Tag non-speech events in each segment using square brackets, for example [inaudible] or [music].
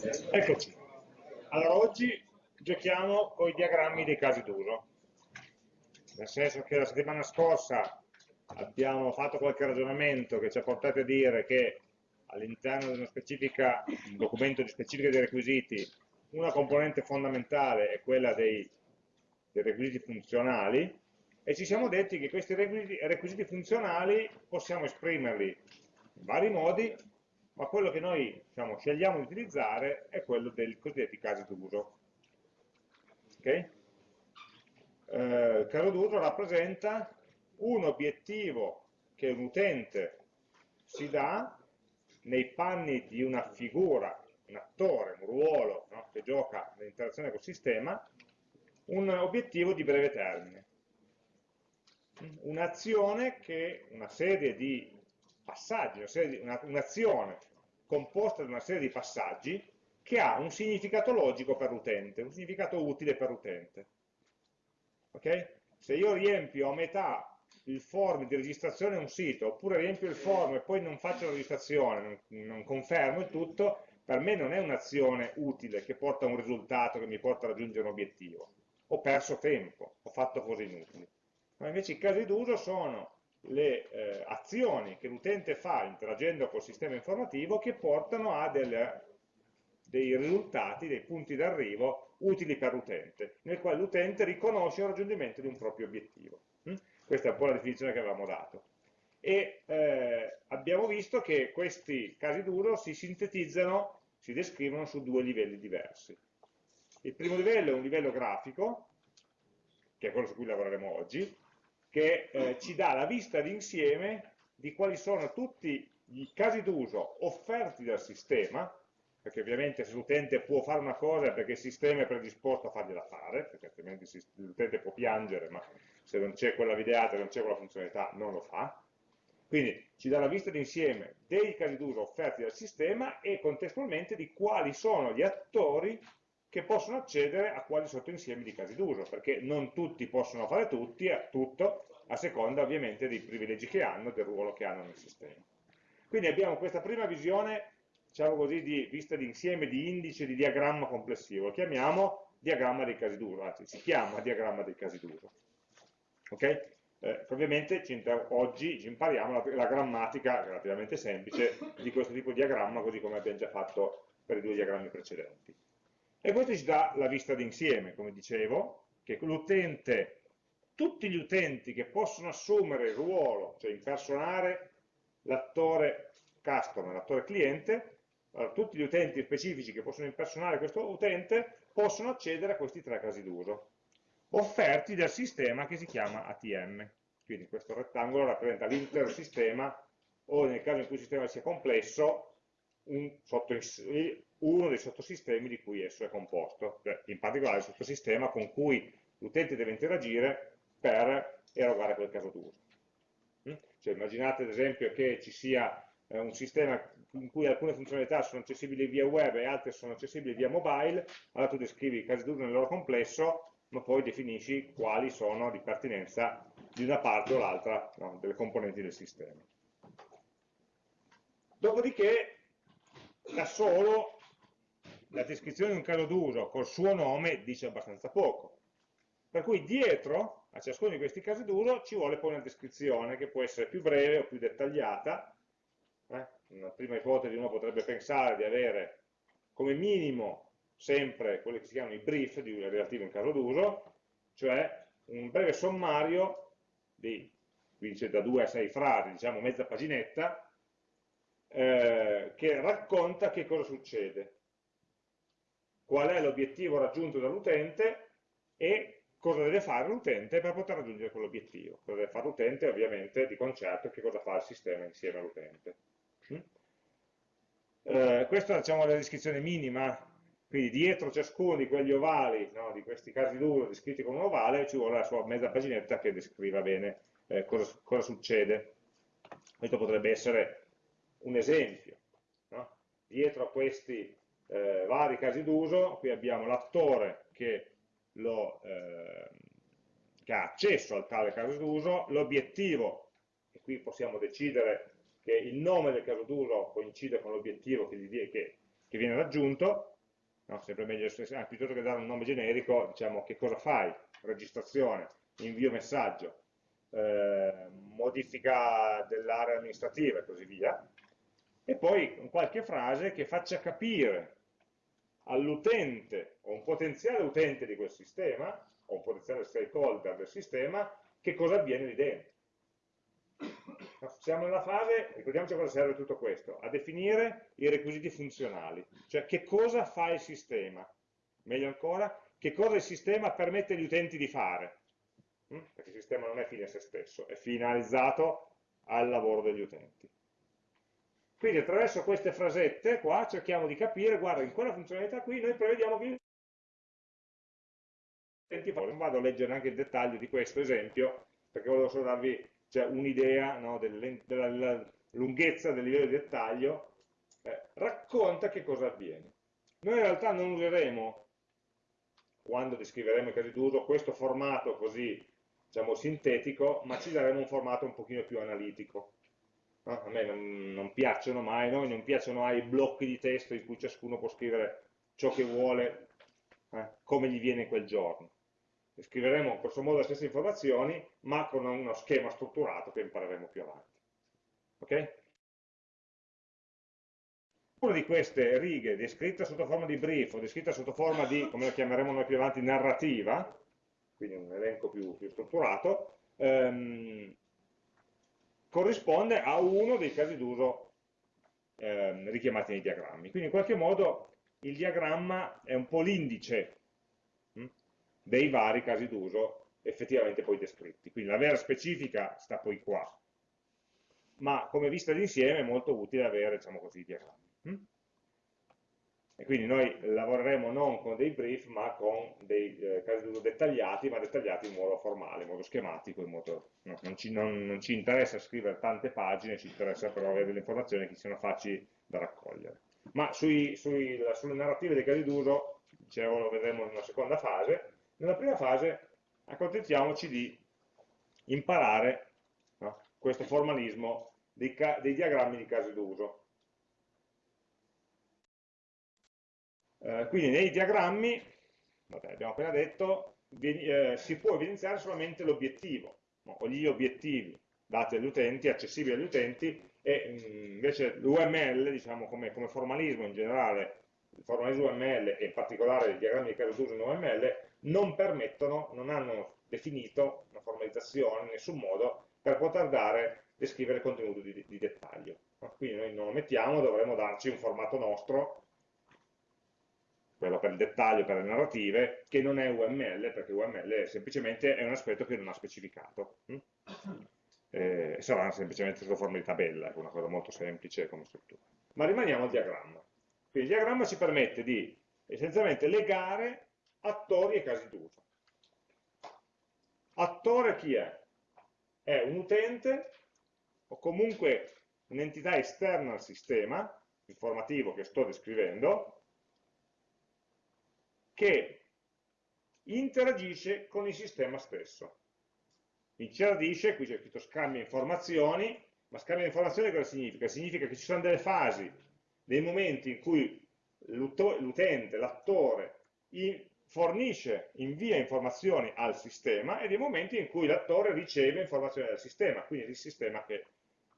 Eccoci. Allora, oggi giochiamo con i diagrammi dei casi d'uso. Nel senso che la settimana scorsa abbiamo fatto qualche ragionamento che ci ha portato a dire che all'interno di un documento di specifica dei requisiti una componente fondamentale è quella dei, dei requisiti funzionali e ci siamo detti che questi requisiti, requisiti funzionali possiamo esprimerli in vari modi ma quello che noi diciamo, scegliamo di utilizzare è quello dei cosiddetti casi d'uso. Okay? Eh, il caso d'uso rappresenta un obiettivo che un utente si dà nei panni di una figura, un attore, un ruolo no? che gioca nell'interazione col sistema, un obiettivo di breve termine. Un'azione che una serie di passaggi, un'azione composta da una serie di passaggi che ha un significato logico per l'utente, un significato utile per l'utente. Okay? Se io riempio a metà il form di registrazione a un sito, oppure riempio il form e poi non faccio la registrazione, non, non confermo il tutto, per me non è un'azione utile che porta a un risultato che mi porta a raggiungere un obiettivo. Ho perso tempo, ho fatto cose inutili. Ma invece i casi d'uso sono le eh, azioni che l'utente fa interagendo col sistema informativo che portano a delle, dei risultati, dei punti d'arrivo utili per l'utente, nel quale l'utente riconosce il raggiungimento di un proprio obiettivo. Mm? Questa è un po' la definizione che avevamo dato. E eh, abbiamo visto che questi casi d'uso si sintetizzano, si descrivono su due livelli diversi. Il primo livello è un livello grafico, che è quello su cui lavoreremo oggi, che eh, ci dà la vista d'insieme di quali sono tutti i casi d'uso offerti dal sistema, perché ovviamente se l'utente può fare una cosa è perché il sistema è predisposto a fargliela fare, perché altrimenti l'utente può piangere, ma se non c'è quella videata, non c'è quella funzionalità, non lo fa. Quindi ci dà la vista d'insieme dei casi d'uso offerti dal sistema e contestualmente di quali sono gli attori che possono accedere a quali sottoinsiemi di casi d'uso, perché non tutti possono fare tutti, eh, tutto, a seconda ovviamente dei privilegi che hanno, del ruolo che hanno nel sistema. Quindi abbiamo questa prima visione, diciamo così, di vista d'insieme, di indice, di diagramma complessivo, lo chiamiamo diagramma dei casi d'uso, anzi si chiama diagramma dei casi d'uso. Ok? Eh, ovviamente oggi ci impariamo la, la grammatica relativamente semplice di questo tipo di diagramma, così come abbiamo già fatto per i due diagrammi precedenti. E questo ci dà la vista d'insieme, come dicevo, che l'utente, tutti gli utenti che possono assumere il ruolo, cioè impersonare l'attore customer, l'attore cliente, allora, tutti gli utenti specifici che possono impersonare questo utente possono accedere a questi tre casi d'uso, offerti dal sistema che si chiama ATM. Quindi questo rettangolo rappresenta l'intero sistema o nel caso in cui il sistema sia complesso, un sotto, uno dei sottosistemi di cui esso è composto, cioè in particolare il sottosistema con cui l'utente deve interagire per erogare quel caso d'uso. Mm? Cioè, immaginate ad esempio che ci sia eh, un sistema in cui alcune funzionalità sono accessibili via web e altre sono accessibili via mobile, allora tu descrivi i casi d'uso nel loro complesso, ma poi definisci quali sono di pertinenza di una parte o l'altra no, delle componenti del sistema. Dopodiché, da solo, la descrizione di un caso d'uso col suo nome dice abbastanza poco. Per cui dietro a ciascuno di questi casi d'uso ci vuole poi una descrizione che può essere più breve o più dettagliata. Eh? Una prima ipotesi uno potrebbe pensare di avere come minimo sempre quelli che si chiamano i brief di, relativi a un caso d'uso, cioè un breve sommario di, qui da due a sei frasi, diciamo mezza paginetta, eh, che racconta che cosa succede qual è l'obiettivo raggiunto dall'utente e cosa deve fare l'utente per poter raggiungere quell'obiettivo. Cosa deve fare l'utente ovviamente di concerto e che cosa fa il sistema insieme all'utente. Mm? Eh, questa diciamo, è la descrizione minima, quindi dietro ciascuno di quegli ovali, no, di questi casi d'uso descritti con un ovale, ci vuole la sua mezza paginetta che descriva bene eh, cosa, cosa, succede. Questo potrebbe essere un esempio. No? Dietro a questi eh, vari casi d'uso, qui abbiamo l'attore che, eh, che, ha accesso al tale caso d'uso, l'obiettivo, e qui possiamo decidere che il nome del caso d'uso coincide con l'obiettivo che, che, che viene raggiunto, no? sempre meglio, ah, piuttosto che dare un nome generico, diciamo che cosa fai, registrazione, invio messaggio, eh, modifica dell'area amministrativa e così via, e poi qualche frase che faccia capire all'utente o un potenziale utente di quel sistema, o un potenziale stakeholder del sistema, che cosa avviene lì dentro. Siamo nella fase, ricordiamoci a cosa serve tutto questo, a definire i requisiti funzionali, cioè che cosa fa il sistema, meglio ancora, che cosa il sistema permette agli utenti di fare, hm? perché il sistema non è fine a se stesso, è finalizzato al lavoro degli utenti. Quindi attraverso queste frasette qua cerchiamo di capire, guarda, in quella funzionalità qui noi prevediamo che non vado a leggere anche il dettaglio di questo esempio, perché volevo solo darvi cioè, un'idea no, della lunghezza del livello di dettaglio, eh, racconta che cosa avviene. Noi in realtà non useremo, quando descriveremo i casi d'uso, questo formato così diciamo, sintetico, ma ci daremo un formato un pochino più analitico. No? A me non, non piacciono mai, noi non piacciono mai i blocchi di testo in cui ciascuno può scrivere ciò che vuole, eh, come gli viene quel giorno scriveremo in questo modo le stesse informazioni, ma con uno schema strutturato che impareremo più avanti. Ok? Una di queste righe descritta sotto forma di brief o descritta sotto forma di, come lo chiameremo noi più avanti, narrativa, quindi un elenco più, più strutturato, ehm, corrisponde a uno dei casi d'uso ehm, richiamati nei diagrammi. Quindi in qualche modo il diagramma è un po' l'indice dei vari casi d'uso effettivamente poi descritti. Quindi la vera specifica sta poi qua, ma come vista d'insieme è molto utile avere, diciamo così, i diagrammi. E quindi noi lavoreremo non con dei brief, ma con dei eh, casi d'uso dettagliati, ma dettagliati in modo formale, in modo schematico, in modo, no, non, ci, non, non, ci, interessa scrivere tante pagine, ci interessa però avere delle informazioni che siano facili da raccogliere. Ma sui, sui, sulle narrative dei casi d'uso, dicevo, lo vedremo in una seconda fase, nella prima fase accontentiamoci di imparare no, questo formalismo dei, dei, diagrammi di casi d'uso. Eh, quindi nei diagrammi, vabbè, abbiamo appena detto, eh, si può evidenziare solamente l'obiettivo, no, o gli obiettivi dati agli utenti, accessibili agli utenti, e mh, mm, invece l'UML, diciamo, come, come formalismo in generale, il formalismo UML e in particolare i diagrammi di caso d'uso in UML non permettono, non hanno definito una formalizzazione in nessun modo per poter dare, descrivere contenuti di, di dettaglio. Quindi noi non lo mettiamo, dovremmo darci un formato nostro, quello per il dettaglio, per le narrative, che non è UML, perché UML semplicemente è un aspetto che non ha specificato. Hm? Eh, sarà semplicemente sotto forma di tabella, è una cosa molto semplice come struttura. Ma rimaniamo al diagramma. Quindi il diagramma ci permette di essenzialmente legare attori e casi d'uso. Attore chi è? È un utente o comunque un'entità esterna al sistema informativo che sto descrivendo che interagisce con il sistema stesso. Interagisce, qui c'è scritto scambia informazioni, ma scambia informazioni cosa significa? Significa che ci sono delle fasi, dei momenti in cui l'utente, l'attore, fornisce, invia informazioni al sistema e dei momenti in cui l'attore riceve informazioni dal sistema, quindi è il sistema che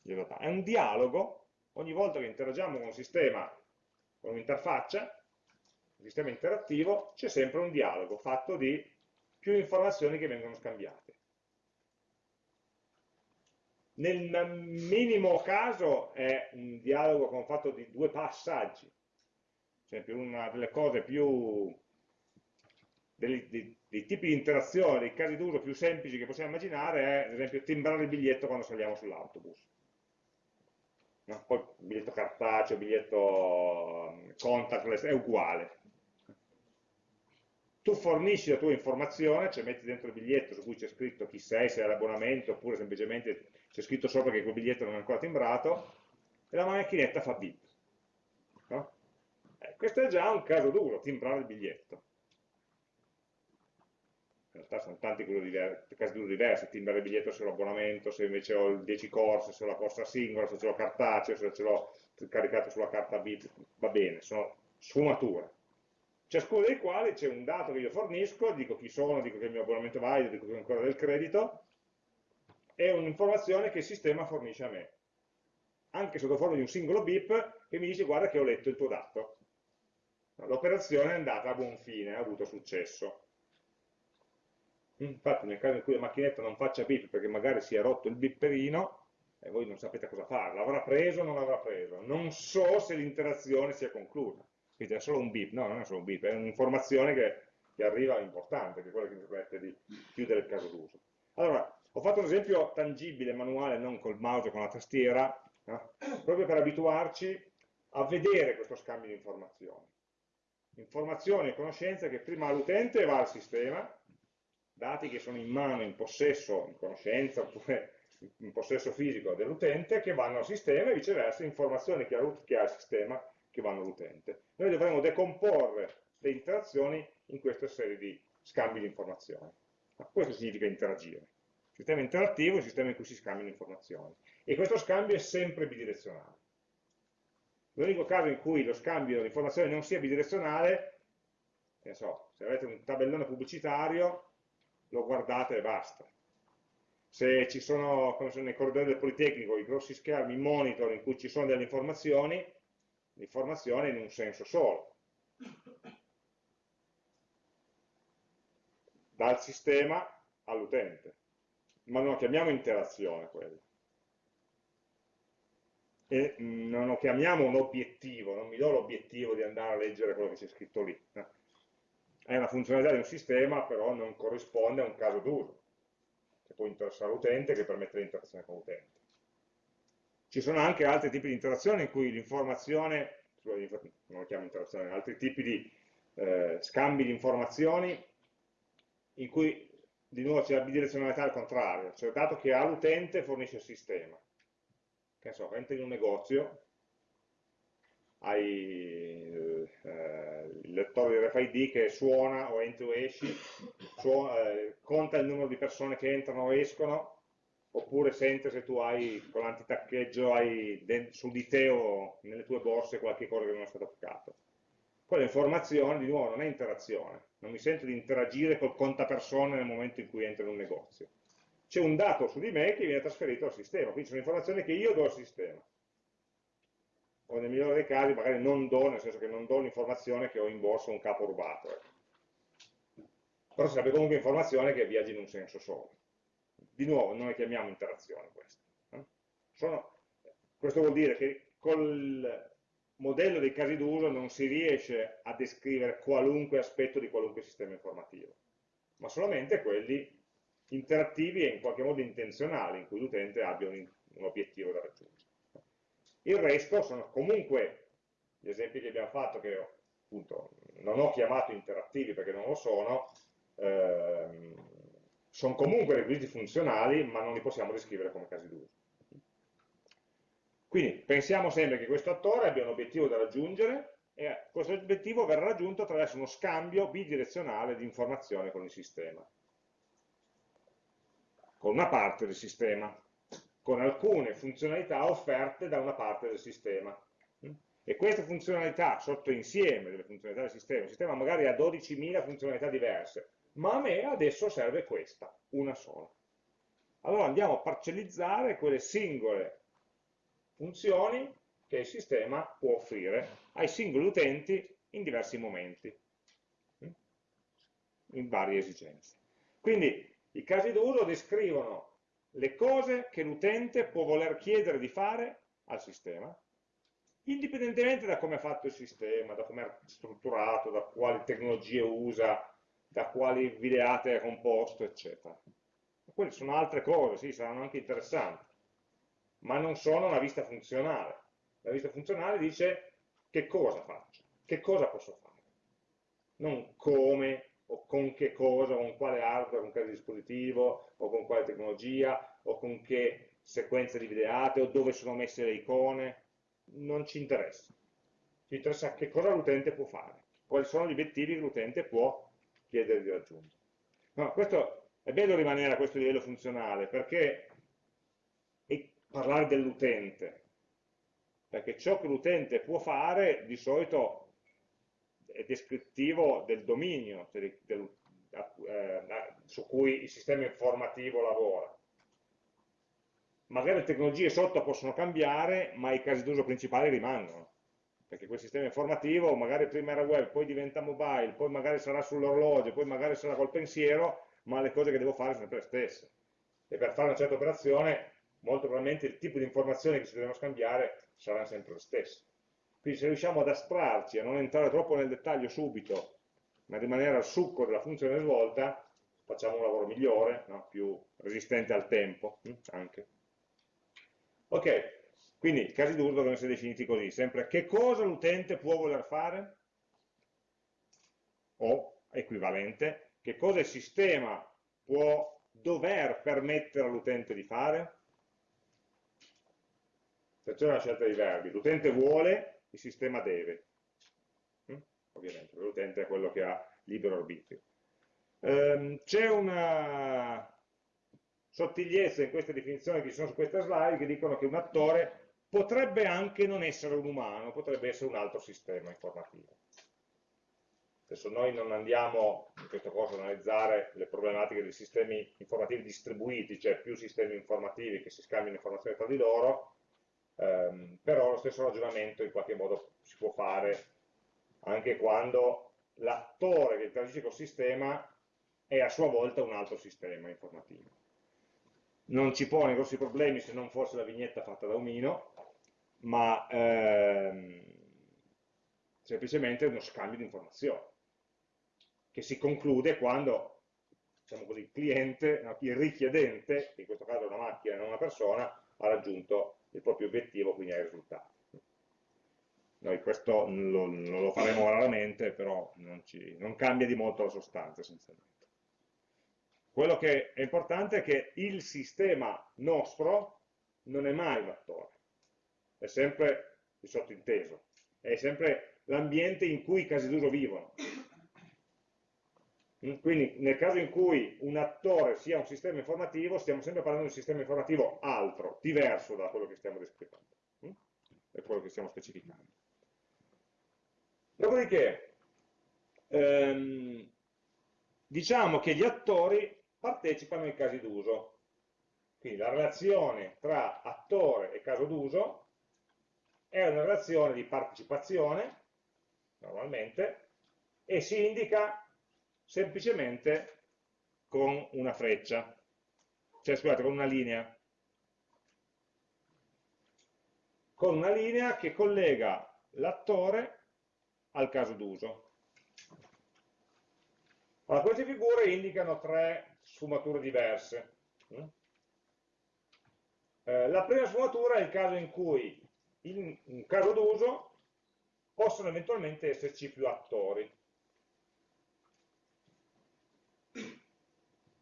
glielo dà. È un dialogo, ogni volta che interagiamo con un sistema, con un'interfaccia, un sistema interattivo, c'è sempre un dialogo fatto di più informazioni che vengono scambiate. Nel minimo caso è un dialogo fatto di due passaggi, ad esempio una delle cose più dei, dei, dei, tipi di interazione, dei casi d'uso più semplici che possiamo immaginare è, ad esempio, timbrare il biglietto quando saliamo sull'autobus. No? Poi il biglietto cartaceo, il biglietto mm, contactless è uguale. Tu fornisci la tua informazione, cioè metti dentro il biglietto su cui c'è scritto chi sei, se è l'abbonamento, oppure semplicemente c'è scritto sopra che quel biglietto non è ancora timbrato, e la macchinetta fa bip. No? Eh, questo è già un caso d'uso, timbrare il biglietto in realtà sono tanti casi d'uso diversi, timbrare il biglietto se ho l'abbonamento, se invece ho il 10 corse, se ho la corsa singola, se ce l'ho cartaceo, se ce l'ho caricate sulla carta bit, va bene, sono sfumature. Ciascuno dei quali c'è un dato che io fornisco, dico chi sono, dico che il mio abbonamento è valido, dico che ho ancora del credito, e un'informazione che il sistema fornisce a me. Anche sotto forma di un singolo bip che mi dice guarda che ho letto il tuo dato. L'operazione è andata a buon fine, ha avuto successo. Infatti nel caso in cui la macchinetta non faccia bip perché magari si è rotto il bipperino, e voi non sapete cosa fare, l'avrà preso o non l'avrà preso, non so se l'interazione sia conclusa, quindi è solo un bip, no, non è solo un bip, è un'informazione che, che, arriva importante, che è quella che mi permette di chiudere il caso d'uso. Allora, ho fatto un esempio tangibile, manuale, non col mouse o con la tastiera, no? proprio per abituarci a vedere questo scambio di informazioni. Informazioni e conoscenze che prima l'utente va al sistema, dati che sono in mano, in possesso, in conoscenza, oppure in possesso fisico dell'utente che vanno al sistema e viceversa informazioni che ha, che ha il sistema che vanno all'utente. Noi dovremo decomporre le interazioni in questa serie di scambi di informazioni. Questo significa interagire. Sistema interattivo è un sistema in cui si scambiano informazioni. E questo scambio è sempre bidirezionale. L'unico caso in cui lo scambio di informazioni non sia bidirezionale, so, se avete un tabellone pubblicitario, lo guardate e basta se ci sono, come sono nei corridoi del Politecnico, i grossi schermi monitor in cui ci sono delle informazioni, l'informazione in un senso solo. Dal sistema all'utente. Ma non lo chiamiamo interazione quello. E non lo chiamiamo un obiettivo, non mi do l'obiettivo di andare a leggere quello che c'è scritto lì. È una funzionalità di un sistema, però non corrisponde a un caso d'uso che può interessare l'utente, che permette l'interazione con l'utente. Ci sono anche altri tipi di interazione in cui l'informazione, non lo chiamo interazione, altri tipi di eh, scambi di informazioni in cui di nuovo c'è la bidirezionalità al contrario, cioè dato che ha l'utente fornisce il sistema. Che so, entri in un negozio, hai eh, il lettore di RFID che suona o entri o esci, suona, eh, conta il numero di persone che entrano o escono, oppure sente se tu hai con l'antitaccheggio su di te o nelle tue borse qualche cosa che non è stato toccato. Quella informazione, di nuovo, non è interazione, non mi sento di interagire col contapersone nel momento in cui entro in un negozio. C'è un dato su di me che viene trasferito al sistema, quindi sono informazioni che io do al sistema o nel migliore dei casi magari non do, nel senso che non do l'informazione che ho in borsa un capo rubato. Ecco. Però sarebbe comunque informazione che viaggia in un senso solo. Di nuovo, le chiamiamo interazione queste. Eh? Sono, questo vuol dire che col modello dei casi d'uso non si riesce a descrivere qualunque aspetto di qualunque sistema informativo, ma solamente quelli interattivi e in qualche modo intenzionali, in cui l'utente abbia un, un obiettivo da raggiungere. Il resto sono comunque gli esempi che abbiamo fatto, che appunto non ho chiamato interattivi perché non lo sono, ehm, sono comunque requisiti funzionali, ma non li possiamo descrivere come casi d'uso. Quindi pensiamo sempre che questo attore abbia un obiettivo da raggiungere e questo obiettivo verrà raggiunto attraverso uno scambio bidirezionale di informazione con il sistema, con una parte del sistema con alcune funzionalità offerte da una parte del sistema. E queste funzionalità, sotto insieme delle funzionalità del sistema, il sistema magari ha 12.000 funzionalità diverse, ma a me adesso serve questa, una sola. Allora andiamo a parcellizzare quelle singole funzioni che il sistema può offrire ai singoli utenti in diversi momenti, in varie esigenze. Quindi i casi d'uso descrivono le cose che l'utente può voler chiedere di fare al sistema, indipendentemente da come è fatto il sistema, da come è strutturato, da quali tecnologie usa, da quali videate è composto, eccetera. Quelle sono altre cose, sì, saranno anche interessanti, ma non sono una vista funzionale. La vista funzionale dice che cosa faccio, che cosa posso fare, non come o con che cosa, con quale hardware, con quale dispositivo, o con quale tecnologia, o con che sequenza di videate, o dove sono messe le icone, non ci interessa. Ci interessa che cosa l'utente può fare, quali sono gli obiettivi che l'utente può chiedere di raggiungere. No, questo è bello rimanere a questo livello funzionale, perché parlare dell'utente perché ciò che l'utente può fare di solito è descrittivo del dominio cioè del, eh, su cui il sistema informativo lavora. Magari le tecnologie sotto possono cambiare, ma i casi d'uso principali rimangono perché quel sistema informativo magari prima era web, poi diventa mobile, poi magari sarà sull'orologio, poi magari sarà col pensiero, ma le cose che devo fare sono sempre le stesse. E per fare una certa operazione, molto probabilmente il tipo di informazioni che ci dobbiamo scambiare saranno sempre le stesse. Quindi se riusciamo ad astrarci, a non entrare troppo nel dettaglio subito, ma rimanere al succo della funzione svolta, facciamo un lavoro migliore, no? più resistente al tempo hm? anche. Ok, quindi i casi d'uso devono essere definiti così, sempre che cosa l'utente può voler fare, o equivalente, che cosa il sistema può dover permettere all'utente di fare. Attenzione alla scelta dei verbi, l'utente vuole, il sistema deve. Mm? Ovviamente, l'utente è quello che ha libero arbitrio. Ehm, C'è una sottigliezza in queste definizioni che ci sono su questa slide che dicono che un attore potrebbe anche non essere un umano, potrebbe essere un altro sistema informativo. Adesso noi non andiamo in questo corso ad analizzare le problematiche dei sistemi informativi distribuiti, cioè più sistemi informativi che si scambiano informazioni tra di loro, ehm, però lo stesso ragionamento in qualche modo si può fare anche quando l'attore che interagisce col sistema è a sua volta un altro sistema informativo. Non ci pone grossi problemi se non fosse la vignetta fatta da Omino, ma ehm, semplicemente uno scambio di informazioni che si conclude quando diciamo così, il cliente, il richiedente, che in questo caso è una macchina e non una persona, ha raggiunto il proprio obiettivo, quindi ha i risultati. Noi questo lo, lo faremo raramente, però non, ci, non cambia di molto la sostanza essenzialmente. Quello che è importante è che il sistema nostro non è mai un attore, è sempre il sottinteso, è sempre l'ambiente in cui i casi d'uso vivono. Mm, quindi nel caso in cui un attore sia un sistema informativo, stiamo sempre parlando di un sistema informativo altro, diverso da quello che stiamo descrivendo, mm? è quello che stiamo specificando. Dopodiché, ehm, diciamo che gli attori partecipano ai casi d'uso. Quindi la relazione tra attore e caso d'uso è una relazione di partecipazione, normalmente, e si indica semplicemente con una freccia, cioè scusate, con una linea. Con una linea che collega l'attore al caso d'uso. Allora, queste figure indicano tre sfumature diverse. Eh, la prima sfumatura è il caso in cui in un caso d'uso possono eventualmente esserci più attori.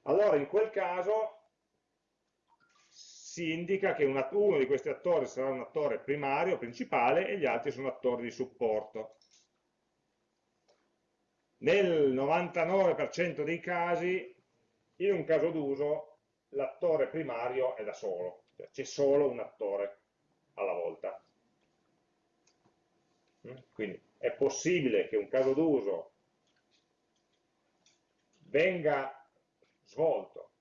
Allora in quel caso si indica che uno di questi attori sarà un attore primario, principale, e gli altri sono attori di supporto. Nel 99% dei casi, in un caso d'uso, l'attore primario è da solo, cioè c'è solo un attore alla volta. Mm? Quindi è possibile che un caso d'uso venga svolto,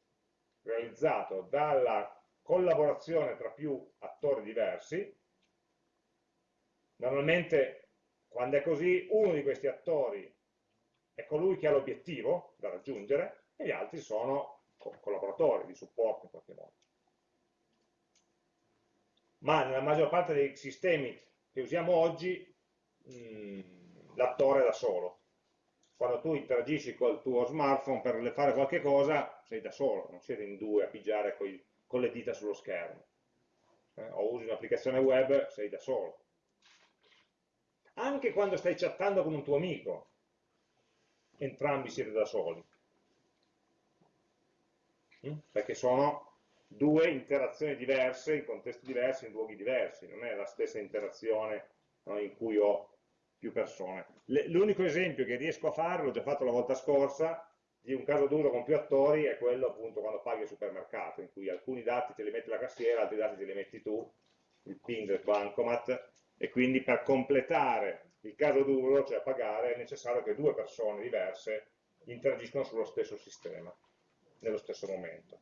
realizzato dalla collaborazione tra più attori diversi, normalmente quando è così uno di questi attori è colui che ha l'obiettivo da raggiungere e gli altri sono collaboratori di supporto in qualche modo. Ma nella maggior parte dei sistemi che usiamo oggi l'attore è da solo. Quando tu interagisci col tuo smartphone per fare qualche cosa, sei da solo, non siete in due a pigiare coi, con le dita sullo schermo. Eh, o usi un'applicazione web, sei da solo. Anche quando stai chattando con un tuo amico, entrambi siete da soli. Mm? Perché sono due interazioni diverse, in contesti diversi, in luoghi diversi, non è la stessa interazione no, in cui ho più persone. L'unico esempio che riesco a fare, l'ho già fatto la volta scorsa, di un caso d'uso con più attori è quello appunto quando paghi al supermercato, in cui alcuni dati te li mette la cassiera, altri dati te li metti tu, il PIN del bancomat, e quindi per completare il caso duro, cioè pagare, è necessario che due persone diverse interagiscono sullo stesso sistema, nello stesso momento.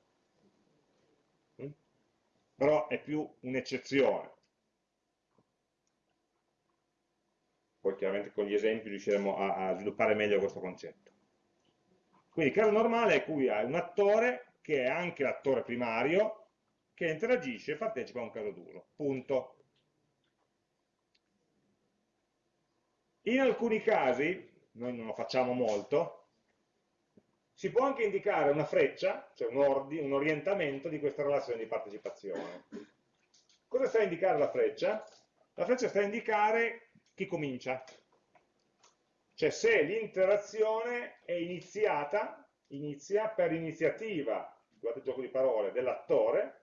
Mm? Però è più un'eccezione. Poi chiaramente con gli esempi riusciremo a, a sviluppare meglio questo concetto. Quindi il caso normale è cui hai un attore che è anche l'attore primario che interagisce e partecipa a un caso duro. Punto. In alcuni casi, noi non lo facciamo molto, si può anche indicare una freccia, cioè un, ordi, un orientamento di questa relazione di partecipazione. Cosa sta a indicare la freccia? La freccia sta a indicare chi comincia. Cioè se l'interazione è iniziata, inizia per iniziativa, guardate il gioco di parole, dell'attore,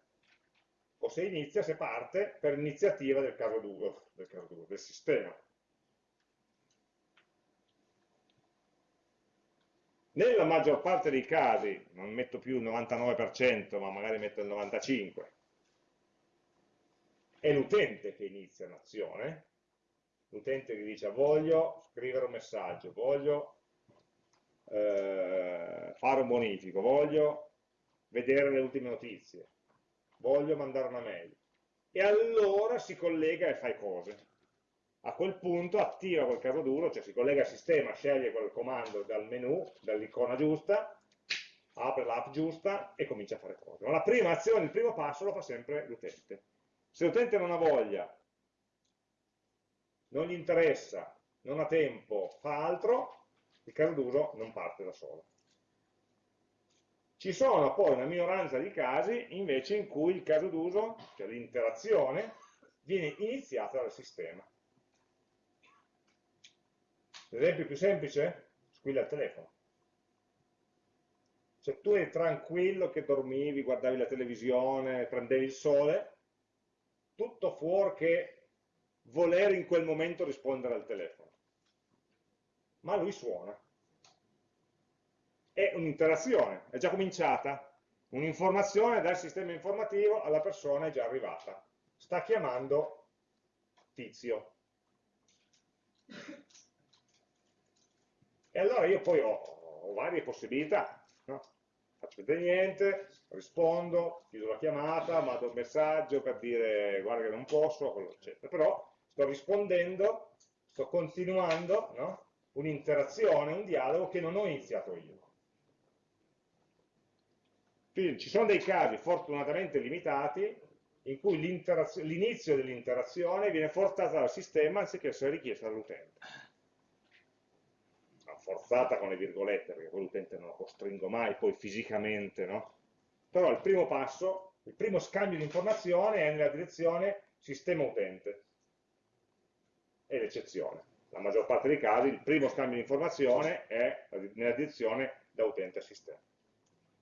o se inizia, se parte, per iniziativa del caso duro, del, caso duro, del sistema. Nella maggior parte dei casi, non metto più il 99%, ma magari metto il 95%, è l'utente che inizia un'azione, l'utente che dice voglio scrivere un messaggio, voglio eh, fare un bonifico, voglio vedere le ultime notizie, voglio mandare una mail. E allora si collega e fa cose a quel punto attiva quel caso duro, cioè si collega al sistema, sceglie quel comando dal menu, dall'icona giusta, apre l'app giusta e comincia a fare cose. Ma la prima azione, il primo passo lo fa sempre l'utente. Se l'utente non ha voglia, non gli interessa, non ha tempo, fa altro, il caso d'uso non parte da solo. Ci sono poi una minoranza di casi invece in cui il caso d'uso, cioè l'interazione, viene iniziata dal sistema. L'esempio più semplice? Squilla il telefono. Se tu eri tranquillo che dormivi, guardavi la televisione, prendevi il sole, tutto fuorché voler in quel momento rispondere al telefono. Ma lui suona. È un'interazione, è già cominciata. Un'informazione dal sistema informativo alla persona è già arrivata. Sta chiamando tizio. E allora io poi ho, ho varie possibilità, no? faccio vedere niente, rispondo, chiudo la chiamata, mando un messaggio per dire guarda che non posso, eccetera. Però sto rispondendo, sto continuando no? un'interazione, un dialogo che non ho iniziato io. Quindi ci sono dei casi fortunatamente limitati in cui l'inizio dell'interazione viene forzato dal sistema anziché essere richiesto dall'utente forzata con le virgolette, perché poi l'utente non lo costringo mai, poi fisicamente, no? Però il primo passo, il primo scambio di informazione è nella direzione sistema-utente. È l'eccezione. La maggior parte dei casi il primo scambio di informazione è nella direzione da utente a sistema.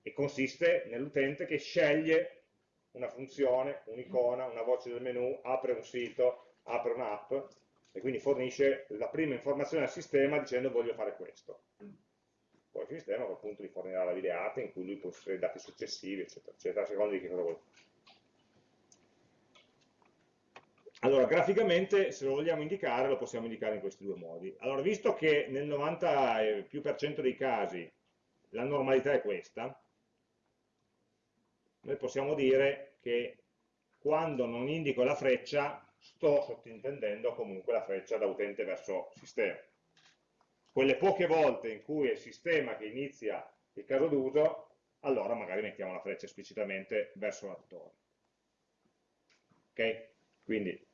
E consiste nell'utente che sceglie una funzione, un'icona, una voce del menu, apre un sito, apre un'app e quindi fornisce la prima informazione al sistema dicendo voglio fare questo. Poi il sistema a quel punto gli fornirà la videata in cui lui può inserire i dati successivi, eccetera, eccetera, a seconda di che cosa vuole. Allora, graficamente, se lo vogliamo indicare, lo possiamo indicare in questi due modi. Allora, visto che nel 90 più per cento dei casi la normalità è questa, noi possiamo dire che quando non indico la freccia sto sottintendendo comunque la freccia da utente verso sistema. Quelle poche volte in cui è il sistema che inizia il caso d'uso, allora magari mettiamo la freccia esplicitamente verso l'attore. Ok? Quindi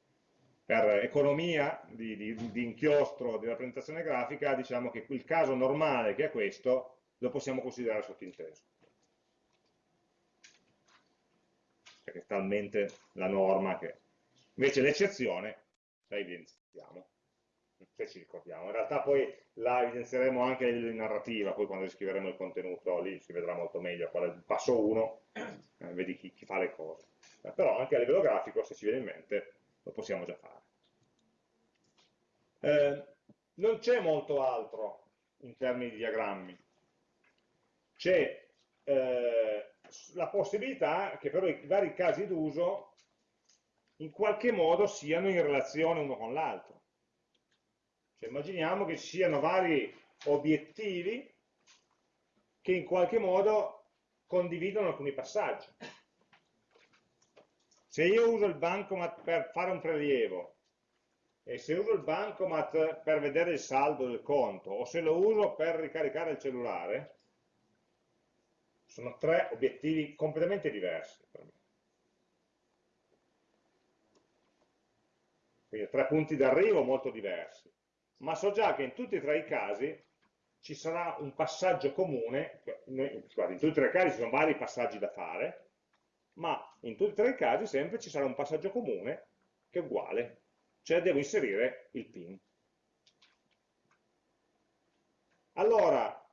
per economia di, di, di, inchiostro di rappresentazione grafica diciamo che il caso normale che è questo lo possiamo considerare sottinteso. Perché è talmente la norma che Invece l'eccezione la evidenziamo, se ci ricordiamo. In realtà poi la evidenzieremo anche a livello di narrativa, poi quando scriveremo il contenuto lì si vedrà molto meglio qual è il passo 1, eh, vedi chi, chi, fa le cose. Eh, però anche a livello grafico, se ci viene in mente, lo possiamo già fare. Eh, non c'è molto altro in termini di diagrammi. C'è eh, la possibilità che però i vari casi d'uso in qualche modo siano in relazione uno con l'altro. Cioè, immaginiamo che ci siano vari obiettivi che in qualche modo condividono alcuni passaggi. Se io uso il bancomat per fare un prelievo e se uso il bancomat per vedere il saldo del conto o se lo uso per ricaricare il cellulare, sono tre obiettivi completamente diversi per me. Quindi tre punti d'arrivo molto diversi. Ma so già che in tutti e tre i casi ci sarà un passaggio comune, in tutti e tre i casi ci sono vari passaggi da fare, ma in tutti e tre i casi sempre ci sarà un passaggio comune che è uguale, cioè devo inserire il PIN. Allora,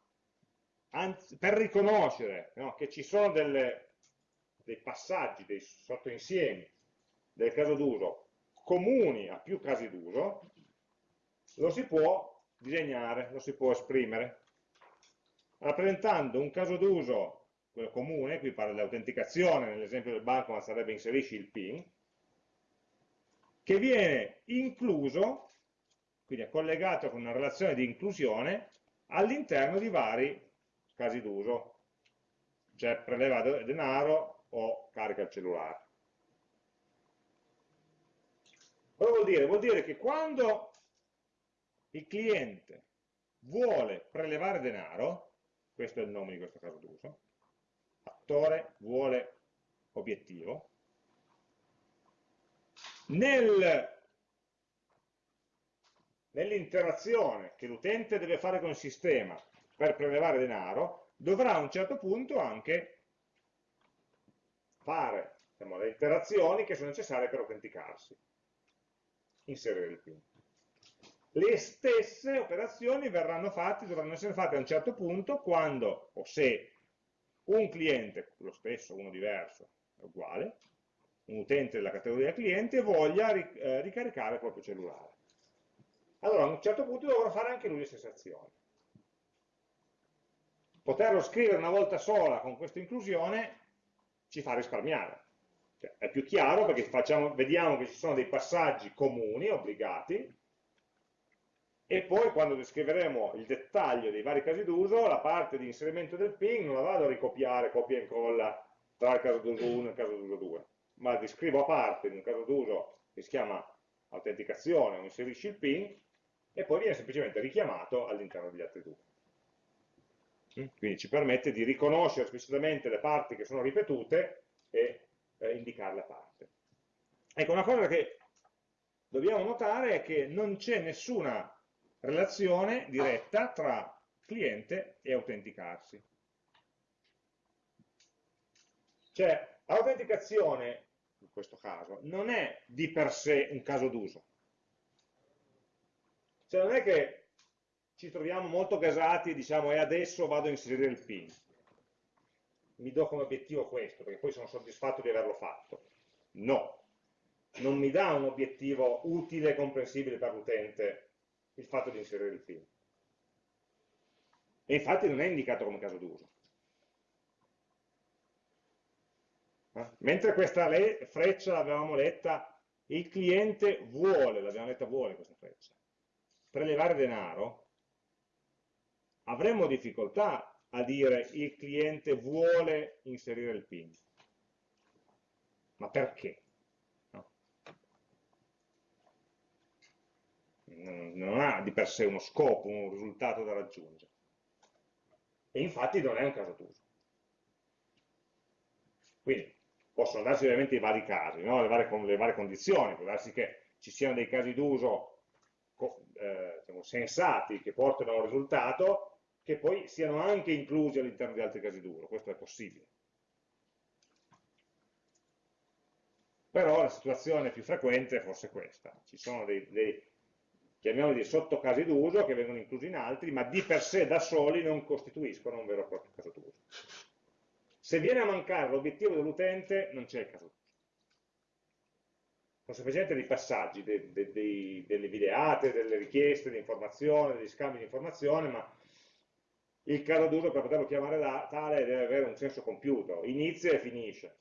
anzi, per riconoscere no, che ci sono delle, dei passaggi, dei sottoinsiemi del caso d'uso comuni a più casi d'uso, lo si può disegnare, lo si può esprimere, rappresentando un caso d'uso, quello comune, qui parla di autenticazione, nell'esempio del banco ma sarebbe inserisci il PIN, che viene incluso, quindi è collegato con una relazione di inclusione, all'interno di vari casi d'uso, cioè preleva denaro o carica il cellulare. Cosa vuol dire? Vuol dire che quando il cliente vuole prelevare denaro, questo è il nome di questo caso d'uso, attore vuole obiettivo, nel, nell'interazione che l'utente deve fare con il sistema per prelevare denaro, dovrà a un certo punto anche fare diciamo, le interazioni che sono necessarie per autenticarsi, inserire il PIN. Le stesse operazioni verranno fatte, dovranno essere fatte a un certo punto quando o se un cliente, lo stesso, uno diverso, è uguale, un utente della categoria cliente voglia eh, ricaricare il proprio cellulare. Allora a un certo punto dovrà fare anche lui le stesse azioni. Poterlo scrivere una volta sola con questa inclusione ci fa risparmiare. Cioè, è più chiaro perché facciamo, vediamo che ci sono dei passaggi comuni, obbligati, e poi quando descriveremo il dettaglio dei vari casi d'uso, la parte di inserimento del PIN non la vado a ricopiare, copia e incolla tra il caso d'uso 1 e il caso d'uso 2, ma la descrivo a parte in un caso d'uso che si chiama autenticazione o inserisci il PIN e poi viene semplicemente richiamato all'interno degli altri due. Mm? Quindi ci permette di riconoscere esplicitamente le parti che sono ripetute e eh, indicarle a parte. Ecco, una cosa che dobbiamo notare è che non c'è nessuna relazione diretta tra cliente e autenticarsi. Cioè, l'autenticazione, in questo caso, non è di per sé un caso d'uso. Cioè, non è che ci troviamo molto gasati e diciamo e adesso vado a inserire il PIN. Mi do come obiettivo questo, perché poi sono soddisfatto di averlo fatto. No, non mi dà un obiettivo utile e comprensibile per l'utente il fatto di inserire il PIN. E infatti non è indicato come caso d'uso. Eh? Mentre questa freccia l'avevamo letta, il cliente vuole, l'abbiamo letta vuole questa freccia, prelevare denaro, avremmo difficoltà a dire il cliente vuole inserire il PIN. Ma perché? Non ha di per sé uno scopo, un risultato da raggiungere. E infatti non è un caso d'uso. Quindi possono darsi ovviamente i vari casi, no? le, varie, le, varie, condizioni, può darsi che ci siano dei casi d'uso eh, diciamo, sensati che portano a un risultato che poi siano anche inclusi all'interno di altri casi d'uso, questo è possibile. Però la situazione più frequente è forse questa, ci sono dei, dei chiamiamoli sottocasi d'uso che vengono inclusi in altri, ma di per sé da soli non costituiscono un vero e proprio caso d'uso. Se viene a mancare l'obiettivo dell'utente, non c'è il caso d'uso. Sono semplicemente dei passaggi, dei, dei, delle videate, delle richieste di informazione, degli scambi di informazione, ma il caso d'uso per poterlo chiamare da, tale deve avere un senso compiuto, inizia e finisce.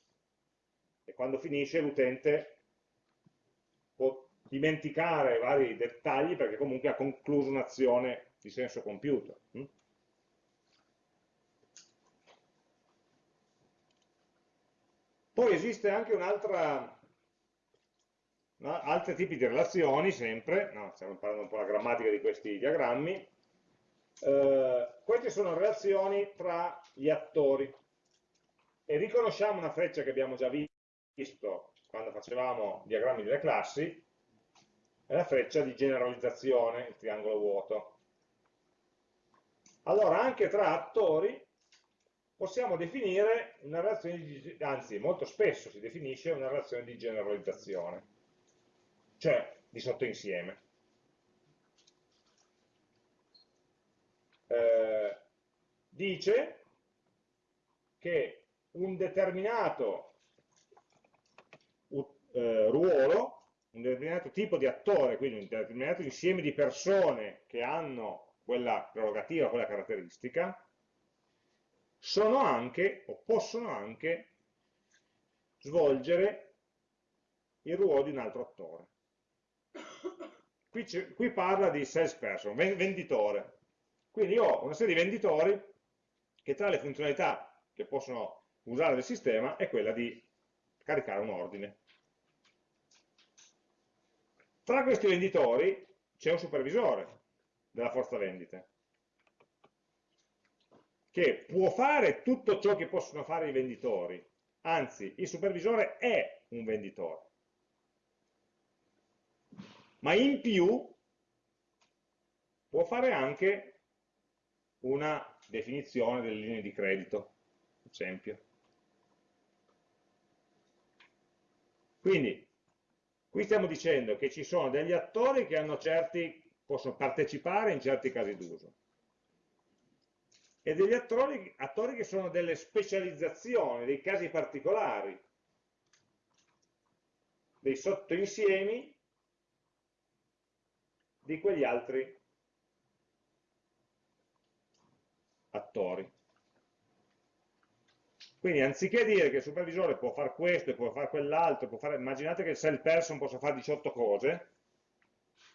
E quando finisce l'utente dimenticare vari dettagli perché comunque ha concluso un'azione di senso compiuto. Hm? Poi esiste anche un'altra, no? altri tipi di relazioni, sempre, no, stiamo parlando un po' la grammatica di questi diagrammi, eh, queste sono relazioni tra gli attori e riconosciamo una freccia che abbiamo già visto quando facevamo diagrammi delle classi, è la freccia di generalizzazione, il triangolo vuoto. Allora anche tra attori possiamo definire una relazione di, anzi molto spesso si definisce una relazione di generalizzazione, cioè di sottoinsieme. Eh, dice che un determinato eh, ruolo, un determinato tipo di attore, quindi un determinato insieme di persone che hanno quella prerogativa, quella caratteristica, sono anche, o possono anche, svolgere il ruolo di un altro attore. Qui, qui parla di salesperson, venditore. Quindi ho una serie di venditori che tra le funzionalità che possono usare del sistema è quella di caricare un ordine. Tra questi venditori c'è un supervisore della forza vendite che può fare tutto ciò che possono fare i venditori, anzi il supervisore è un venditore, ma in più può fare anche una definizione delle linee di credito, ad esempio. Quindi, qui stiamo dicendo che ci sono degli attori che certi, possono partecipare in certi casi d'uso e degli attori, attori che sono delle specializzazioni, dei casi particolari, dei sottoinsiemi di quegli altri attori. Quindi anziché dire che il supervisore può fare questo e può fare quell'altro, immaginate che il sell person possa fare 18 cose,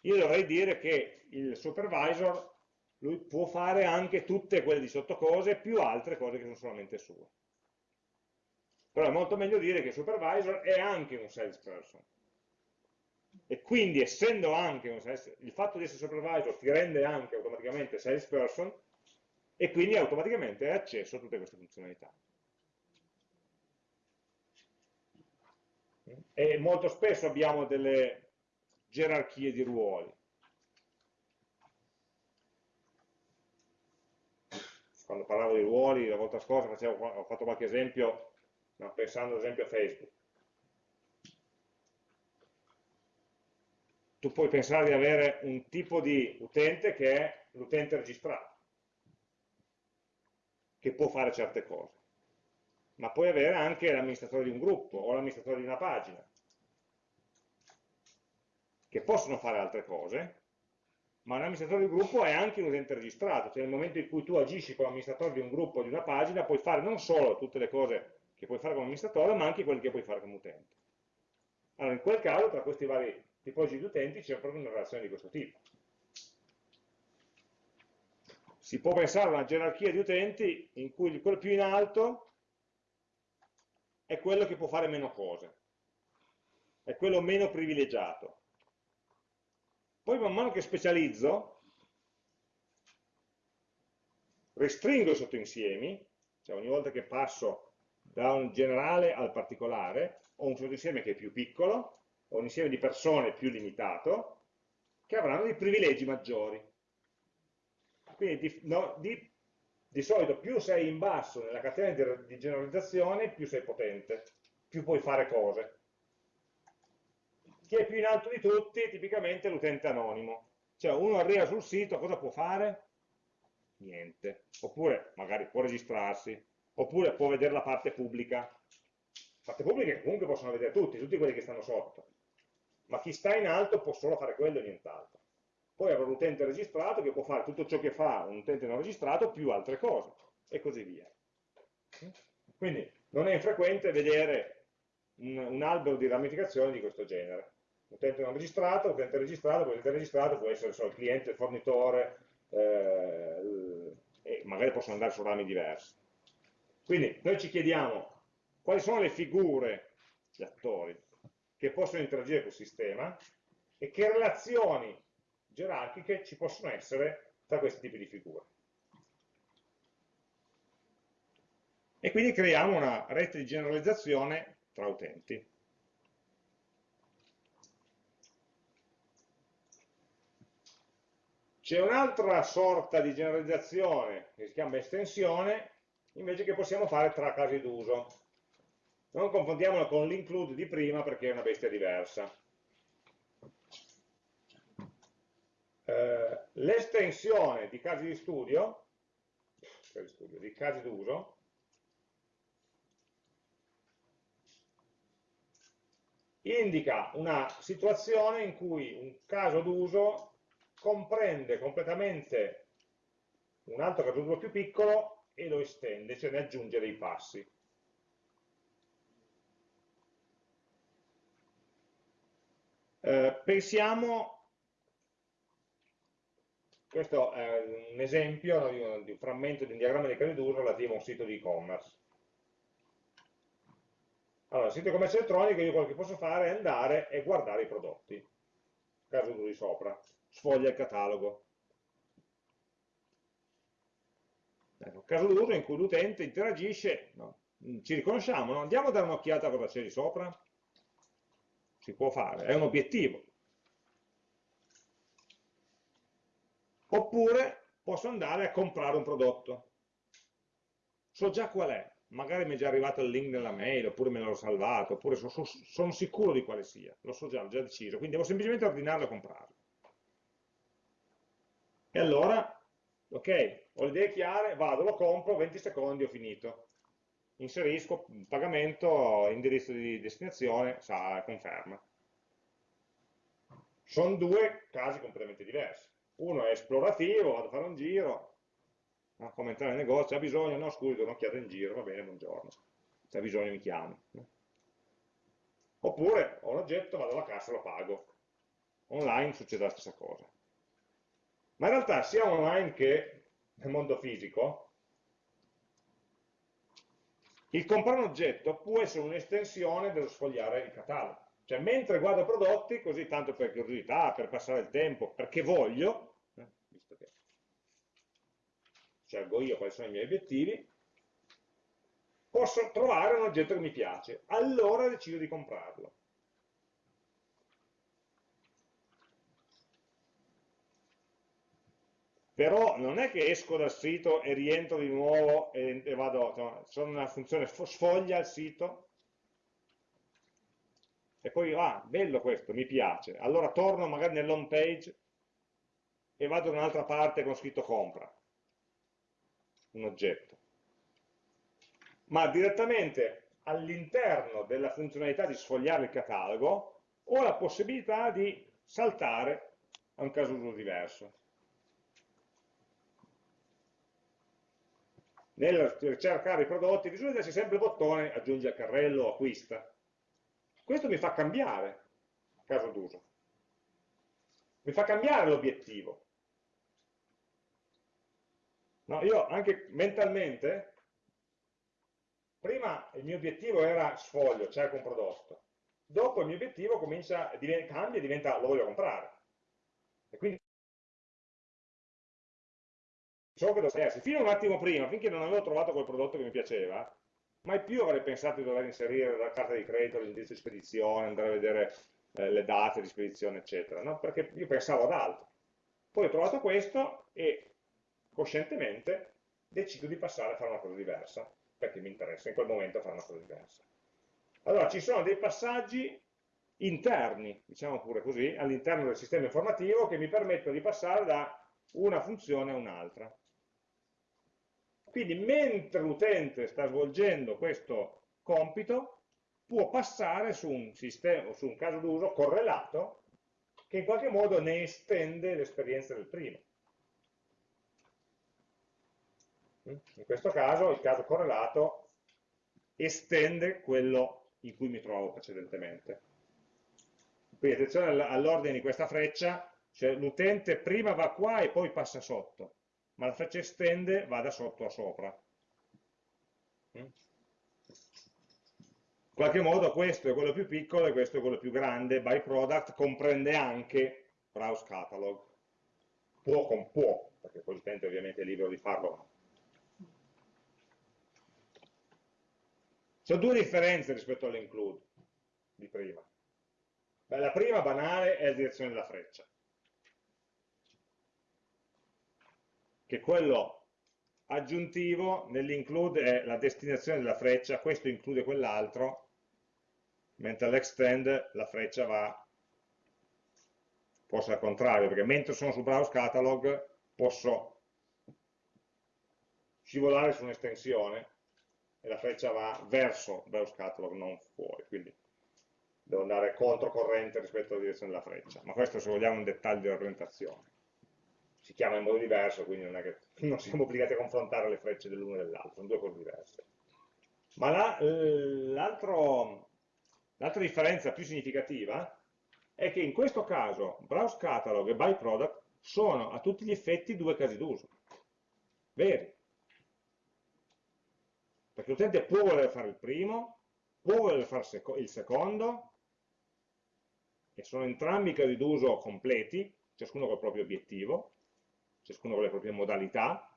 io dovrei dire che il supervisor lui può fare anche tutte quelle 18 cose più altre cose che sono solamente sue. Però è molto meglio dire che il supervisor è anche un salesperson. E quindi essendo anche un sales, il fatto di essere supervisor ti rende anche automaticamente salesperson e quindi automaticamente hai accesso a tutte queste funzionalità. E molto spesso abbiamo delle gerarchie di ruoli. quando parlavo di ruoli la volta scorsa facevo, ho fatto qualche esempio, no, pensando ad esempio a Facebook. Tu puoi pensare di avere un tipo di utente che è l'utente registrato, che può fare certe cose, ma puoi avere anche l'amministratore di un gruppo o l'amministratore di una pagina, che possono fare altre cose, ma un amministratore di gruppo è anche un utente registrato, cioè nel momento in cui tu agisci come amministratore di un gruppo o di una pagina, puoi fare non solo tutte le cose che puoi fare come amministratore, ma anche quelle che puoi fare come utente. Allora, in quel caso, tra questi vari tipologie di utenti c'è proprio una relazione di questo tipo. Si può pensare a una gerarchia di utenti in cui quello più in alto è quello che può fare meno cose, è quello meno privilegiato, poi man mano che specializzo, restringo i sottoinsiemi, cioè ogni volta che passo da un generale al particolare, ho un sottoinsieme che è più piccolo, ho un insieme di persone più limitato, che avranno dei privilegi maggiori. Quindi di, no, di, di solito più sei in basso nella catena di, generalizzazione, più sei potente, più puoi fare cose chi è più in alto di tutti tipicamente l'utente anonimo. Cioè uno arriva sul sito, cosa può fare? Niente. Oppure magari può registrarsi, oppure può vedere la parte pubblica. Parte pubblica comunque possono vedere tutti, tutti quelli che stanno sotto. Ma chi sta in alto può solo fare quello e nient'altro. Poi avrà un utente registrato che può fare tutto ciò che fa un utente non registrato più altre cose, e così via. Quindi non è infrequente vedere un, un albero di ramificazioni di questo genere utente non registrato, utente registrato, poi utente registrato può essere so, il cliente, il fornitore, eh, e magari possono andare su rami diversi. Quindi noi ci chiediamo quali sono le figure, gli attori, che possono interagire col sistema e che relazioni gerarchiche ci possono essere tra questi tipi di figure. E quindi creiamo una rete di generalizzazione tra utenti. C'è un'altra sorta di generalizzazione che si chiama estensione, invece che possiamo fare tra casi d'uso. Non confondiamola con l'include di prima perché è una bestia diversa. Eh, L'estensione di casi di studio, di casi d'uso, indica una situazione in cui un caso d'uso comprende completamente un altro caso più piccolo e lo estende, cioè ne aggiunge dei passi. Eh, pensiamo, questo è un esempio no, di, un, di, un, frammento di un diagramma di casi d'uso relativo a un sito di e-commerce. Allora, sito di commercio elettronico io quello che posso fare è andare e guardare i prodotti, caso d'uso di sopra sfoglia il catalogo. Ecco, caso d'uso in cui l'utente interagisce, no, ci riconosciamo, no? andiamo a dare un'occhiata a cosa c'è di sopra, si può fare, è un obiettivo. Oppure posso andare a comprare un prodotto, so già qual è, magari mi è già arrivato il link nella mail, oppure me l'ho salvato, oppure so, so, sono sicuro di quale sia, lo so già, l'ho già deciso, quindi devo semplicemente ordinarlo e comprarlo. E allora, ok, ho le idee chiare, vado, lo compro, 20 secondi, ho finito. Inserisco pagamento, indirizzo di destinazione, sa, conferma. Sono due casi completamente diversi. Uno è esplorativo, vado a fare un giro, no, come entrare nel negozio, ha bisogno, no scusi, do un'occhiata in giro, va bene, buongiorno. Se ha bisogno mi chiami. Oppure ho un oggetto, vado alla cassa, lo pago. Online succede la stessa cosa. Ma in realtà sia online che nel mondo fisico, il comprare un oggetto può essere un'estensione dello sfogliare il catalogo. Cioè, mentre guardo prodotti, così tanto per curiosità, per passare il tempo, perché voglio, eh, visto che scelgo io quali sono i miei obiettivi, posso trovare un oggetto che mi piace, allora decido di comprarlo. però non è che esco dal sito e rientro di nuovo e, e vado, no, sono una funzione sfoglia il sito e poi, ah, bello questo, mi piace, allora torno magari nell'home page e vado da un'altra parte con scritto compra, un oggetto. Ma direttamente all'interno della funzionalità di sfogliare il catalogo ho la possibilità di saltare a un caso uso diverso. nel cercare i prodotti, solito c'è sempre il bottone aggiungi al carrello o acquista. Questo mi fa cambiare caso d'uso. Mi fa cambiare l'obiettivo. No, io anche mentalmente, prima il mio obiettivo era sfoglio, cerco un prodotto. Dopo il mio obiettivo comincia, cambia e diventa lo voglio comprare. E quindi so che dovrei essere. Fino a un attimo prima, finché non avevo trovato quel prodotto che mi piaceva, mai più avrei pensato di dover inserire la carta di credito, l'indirizzo di spedizione, andare a vedere eh, le date di spedizione, eccetera, no? perché io pensavo ad altro. Poi ho trovato questo e coscientemente decido di passare a fare una cosa diversa, perché mi interessa in quel momento fare una cosa diversa. Allora, ci sono dei passaggi interni, diciamo pure così, all'interno del sistema informativo che mi permettono di passare da una funzione a un'altra. Quindi mentre l'utente sta svolgendo questo compito, può passare su un, sistema, su un caso d'uso correlato che in qualche modo ne estende l'esperienza del primo. In questo caso il caso correlato estende quello in cui mi trovo precedentemente. Quindi attenzione all'ordine di questa freccia, cioè l'utente prima va qua e poi passa sotto, ma la freccia estende va da sotto a sopra. Mm? In qualche modo questo è quello più piccolo e questo è quello più grande, by product comprende anche browse catalog. Può con può, perché poi l'utente ovviamente è libero di farlo. Sono due differenze rispetto all'include di prima. Beh, la prima banale è la direzione della freccia, che quello aggiuntivo nell'include è la destinazione della freccia, questo include quell'altro, mentre all'extend la freccia va forse al contrario, perché mentre sono su browse catalog posso scivolare su un'estensione e la freccia va verso browse catalog, non fuori, quindi devo andare controcorrente rispetto alla direzione della freccia, ma questo se vogliamo è un dettaglio di orientazione. Si chiama in modo diverso, quindi non è che [laughs] non siamo obbligati a confrontare le frecce dell'uno e dell'altro, sono due cose diverse. Ma l'altra differenza più significativa è che in questo caso browse catalog e byproduct sono a tutti gli effetti due casi d'uso, veri. Perché l'utente può voler fare il primo, può voler fare il secondo, che sono entrambi casi d'uso completi, ciascuno col proprio obiettivo, ciascuno con le proprie modalità,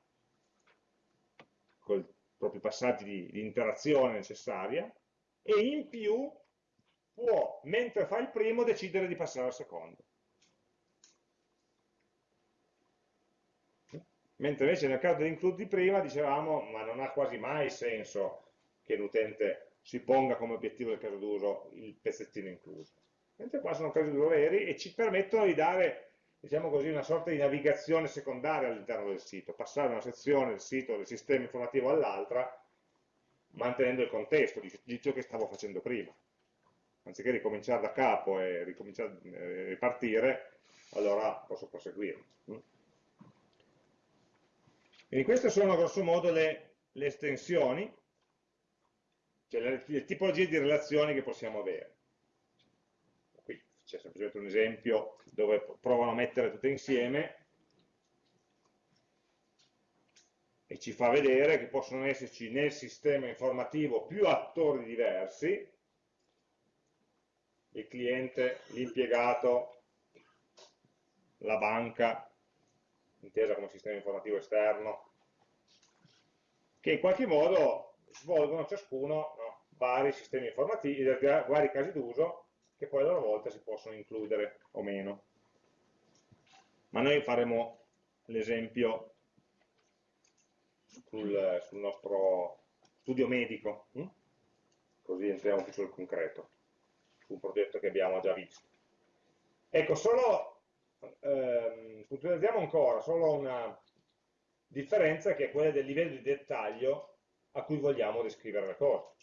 con i propri passaggi di, di interazione necessaria, e in più può, mentre fa il primo, decidere di passare al secondo. Mentre invece nel caso dell'include di prima dicevamo, ma non ha quasi mai senso che l'utente si ponga come obiettivo del caso d'uso il pezzettino incluso mentre qua sono casi due veri e ci permettono di dare diciamo così, una sorta di navigazione secondaria all'interno del sito, passare da una sezione del sito, del sistema informativo all'altra, mantenendo il contesto di, ciò che stavo facendo prima. Anziché ricominciare da capo e eh, ripartire, allora posso proseguire. Quindi queste sono grosso modo le, le estensioni, cioè le, le tipologie di relazioni che possiamo avere. C'è semplicemente un esempio dove provano a mettere tutte insieme e ci fa vedere che possono esserci nel sistema informativo più attori diversi, il cliente, l'impiegato, la banca, intesa come sistema informativo esterno, che in qualche modo svolgono ciascuno no, vari sistemi informativi, vari casi d'uso che poi a loro volta si possono includere o meno. Ma noi faremo l'esempio sul, sul, nostro studio medico, hm? così entriamo più sul concreto, su un progetto che abbiamo già visto. Ecco, solo, ehm, puntualizziamo ancora, solo una differenza che è quella del livello di dettaglio a cui vogliamo descrivere le cose.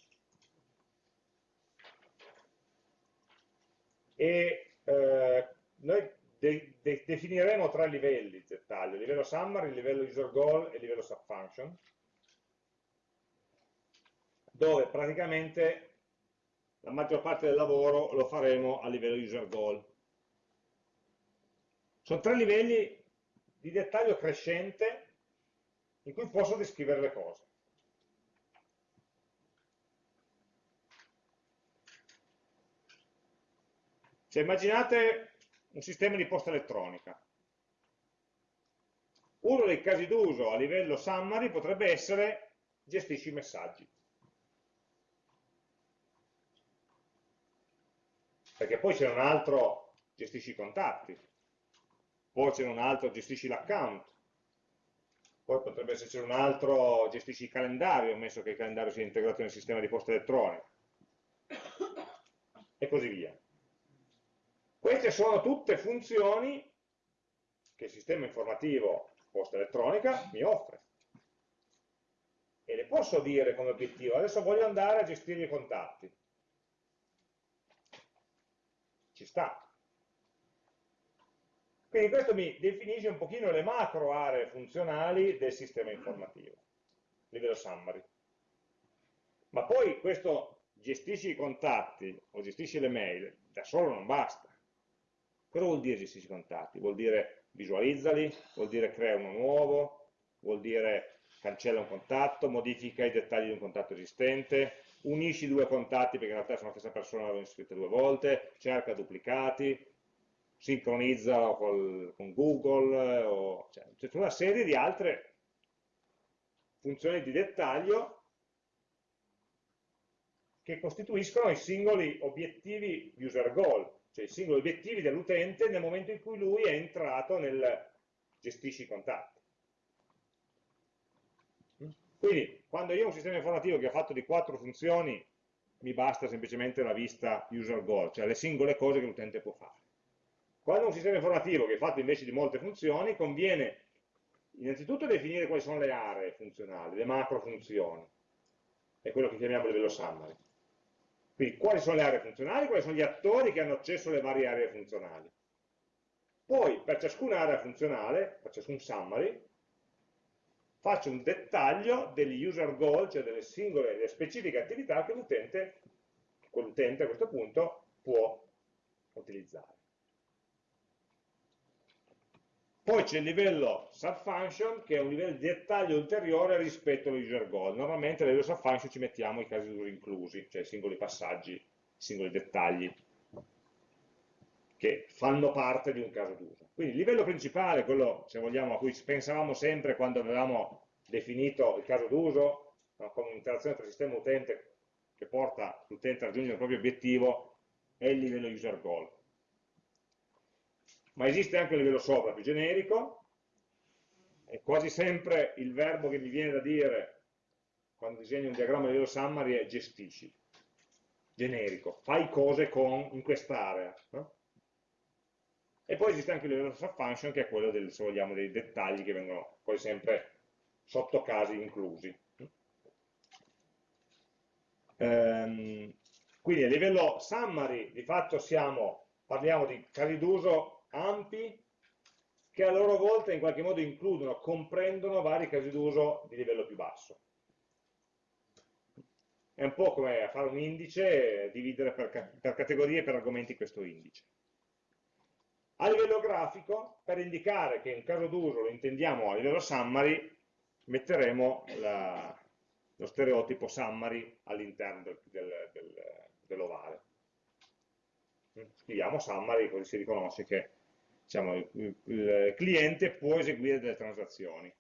e eh, noi de de definiremo tre livelli di dettaglio, il livello summary, il livello user goal e il livello subfunction, dove praticamente la maggior parte del lavoro lo faremo a livello user goal. Sono tre livelli di dettaglio crescente in cui posso descrivere le cose. Cioè immaginate un sistema di posta elettronica. Uno dei casi d'uso a livello summary potrebbe essere gestisci i messaggi. Perché poi c'è un altro gestisci i contatti, poi c'è un altro gestisci l'account, poi potrebbe esserci un altro gestisci il calendario, ammesso che il calendario sia integrato nel sistema di posta elettronica, e così via. Queste sono tutte funzioni che il sistema informativo posta elettronica mi offre. E le posso dire come obiettivo, adesso voglio andare a gestire i contatti. Ci sta. Quindi questo mi definisce un pochino le macro aree funzionali del sistema informativo, livello summary. Ma poi questo gestisci i contatti o gestisci le mail, da solo non basta Cosa vuol dire gestisci i contatti? Vuol dire visualizzali, vuol dire crea uno nuovo, vuol dire cancella un contatto, modifica i dettagli di un contatto esistente, unisci due contatti perché in realtà sono la stessa persona, l'hanno iscritta due volte, cerca duplicati, sincronizza col, con Google, o, cioè, c'è una serie di altre funzioni di dettaglio che costituiscono i singoli obiettivi user goal, cioè i singoli obiettivi dell'utente nel momento in cui lui è entrato nel gestisci i contatti. Quindi, quando io ho un sistema informativo che è fatto di quattro funzioni, mi basta semplicemente la vista user goal, cioè le singole cose che l'utente può fare. Quando un sistema informativo che è fatto invece di molte funzioni, conviene innanzitutto definire quali sono le aree funzionali, le macro funzioni, è quello che chiamiamo livello summary. Quindi quali sono le aree funzionali, quali sono gli attori che hanno accesso alle varie aree funzionali. Poi per ciascuna area funzionale, per ciascun summary, faccio un dettaglio degli user goal, cioè delle singole, delle specifiche attività che l'utente, quell'utente a questo punto, può utilizzare. Poi c'è il livello subfunction, che è un livello di dettaglio ulteriore rispetto allo user goal. Normalmente a livello subfunction ci mettiamo i casi d'uso inclusi, cioè i singoli passaggi, i singoli dettagli che fanno parte di un caso d'uso. Quindi il livello principale, quello se vogliamo a cui pensavamo sempre quando avevamo definito il caso d'uso, no, come un'interazione tra sistema e utente che porta l'utente a raggiungere il proprio obiettivo, è il livello user goal ma esiste anche un livello sopra più generico, e quasi sempre il verbo che mi viene da dire quando disegno un diagramma di livello summary è gestisci, generico, fai cose con, in quest'area. No? E poi esiste anche il livello subfunction che è quello del, se vogliamo, dei dettagli che vengono poi sempre sotto casi inclusi. Ehm, quindi a livello summary di fatto siamo, parliamo di casi d'uso ampi che a loro volta in qualche modo includono, comprendono vari casi d'uso di livello più basso. È un po' come fare un indice e dividere per, per categorie e per argomenti questo indice. A livello grafico, per indicare che un caso d'uso lo intendiamo a livello summary, metteremo la, lo stereotipo summary all'interno del, del, del, dell'ovale. Scriviamo summary così si riconosce che diciamo, il, cliente può eseguire delle transazioni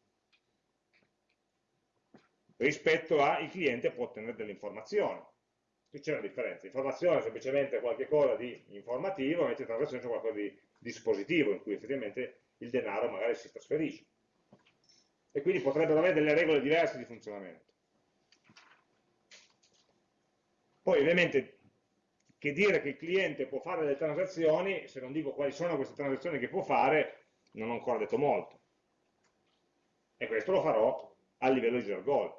rispetto a il cliente può ottenere delle informazioni. Qui c'è una differenza, informazione è semplicemente qualcosa di informativo, mentre transazione è qualcosa di dispositivo, in cui effettivamente il denaro magari si trasferisce. E quindi potrebbero avere delle regole diverse di funzionamento. Poi ovviamente che dire che il cliente può fare delle transazioni, se non dico quali sono queste transazioni che può fare, non ho ancora detto molto. E questo lo farò a livello user goal,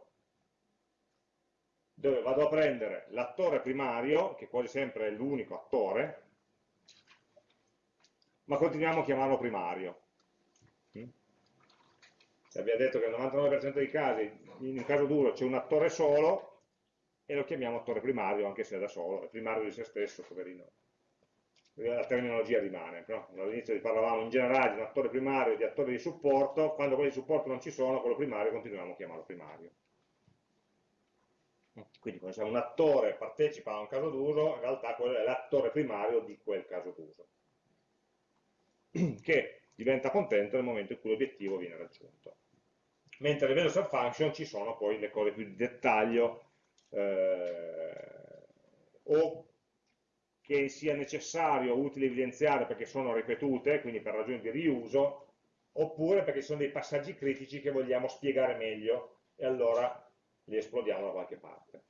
dove vado a prendere l'attore primario, che quasi sempre è l'unico attore, ma continuiamo a chiamarlo primario. Mm? Abbiamo detto che nel 99% dei casi, in un caso duro, c'è un attore solo, e lo chiamiamo attore primario anche se è da solo, è primario di se stesso, poverino. La terminologia rimane, no? all'inizio parlavamo in generale di un attore primario e di attore di supporto, quando quelli di supporto non ci sono, quello primario continuiamo a chiamarlo primario. Quindi quando un attore partecipa a un caso d'uso, in realtà quello è l'attore primario di quel caso d'uso, [clears throat] che diventa contento nel momento in cui l'obiettivo viene raggiunto. Mentre a livello subfunction ci sono poi le cose più di dettaglio eh, o che sia necessario o utile evidenziare perché sono ripetute, quindi per ragioni di riuso, oppure perché sono dei passaggi critici che vogliamo spiegare meglio e allora li esplodiamo da qualche parte.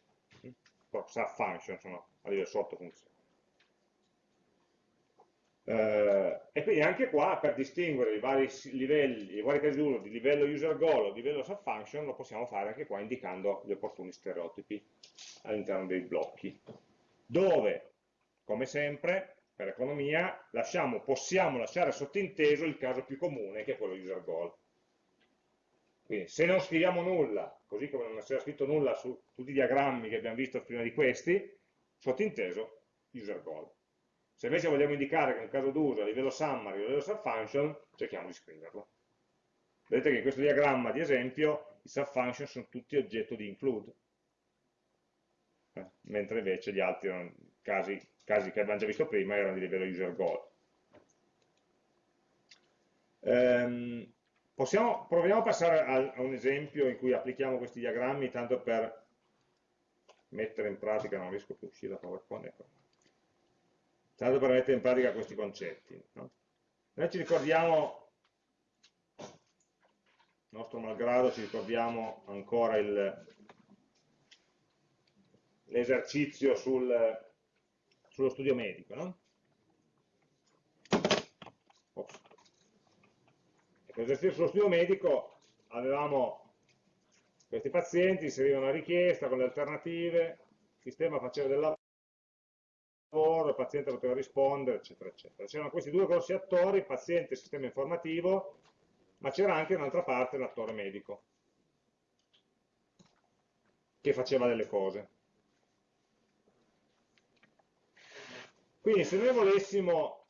Subfunction sono a livello sotto funzione. Eh, e quindi anche qua per distinguere i vari livelli, i vari casi d'uso di livello user goal o livello subfunction lo possiamo fare anche qua indicando gli opportuni stereotipi all'interno dei blocchi. Dove come sempre per economia lasciamo, possiamo lasciare sottinteso il caso più comune che è quello user goal. Quindi se non scriviamo nulla così come non si era scritto nulla su tutti i diagrammi che abbiamo visto prima di questi sottinteso user goal Se invece vogliamo indicare che è un caso d'uso a livello summary o a livello subfunction, cerchiamo di scriverlo. Vedete che in questo diagramma di esempio i subfunction sono tutti oggetto di include, eh, mentre invece gli altri erano casi, casi che abbiamo già visto prima erano di livello user goal. Ehm, possiamo, proviamo a passare a, a, un esempio in cui applichiamo questi diagrammi tanto per mettere in pratica, non riesco più a uscire da PowerPoint, ecco. Tanto per mettere in pratica questi concetti. No? Noi ci ricordiamo, nostro malgrado, ci ricordiamo ancora l'esercizio sul, sullo studio medico, no? L'esercizio sullo studio medico avevamo questi pazienti, inserivano una richiesta con le alternative, il sistema faceva del lavoro, il paziente poteva rispondere, eccetera, eccetera. C'erano questi due grossi attori, paziente e sistema informativo, ma c'era anche un'altra parte, l'attore medico, che faceva delle cose. Quindi se noi volessimo,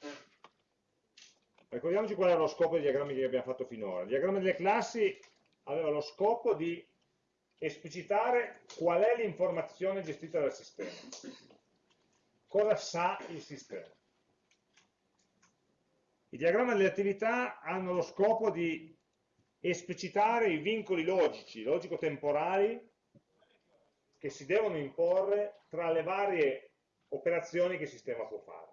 ricordiamoci qual era lo scopo dei diagrammi che abbiamo fatto finora. Il diagramma delle classi aveva lo scopo di esplicitare qual è l'informazione gestita dal sistema. Cosa sa il sistema. I diagrammi delle attività hanno lo scopo di esplicitare i vincoli logici, logico-temporali, che si devono imporre tra le varie operazioni che il sistema può fare.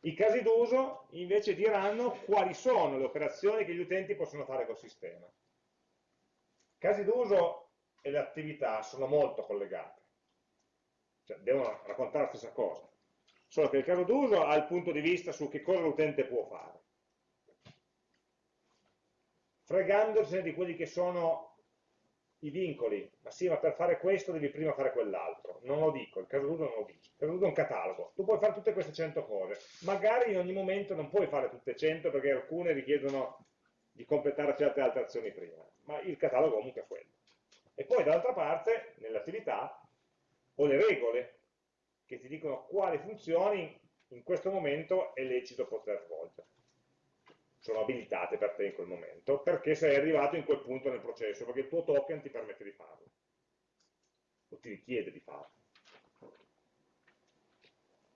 I casi d'uso invece diranno quali sono le operazioni che gli utenti possono fare col sistema. I casi d'uso e le attività sono molto collegate, cioè devono raccontare la stessa cosa, solo che il caso d'uso ha il punto di vista su che cosa l'utente può fare, fregandosene di quelli che sono i vincoli, ma sì, ma per fare questo devi prima fare quell'altro. Non lo dico, il caso d'uso non lo dice. Il caso d'uso è un catalogo. Tu puoi fare tutte queste 100 cose. Magari in ogni momento non puoi fare tutte 100 perché alcune richiedono di completare certe altre azioni prima. Ma il catalogo comunque è quello. E poi dall'altra parte, nelle ho le regole che ti dicono quali funzioni in questo momento è lecito poter svolgere sono abilitate per te in quel momento, perché sei arrivato in quel punto nel processo, perché il tuo token ti permette di farlo, o ti richiede di farlo.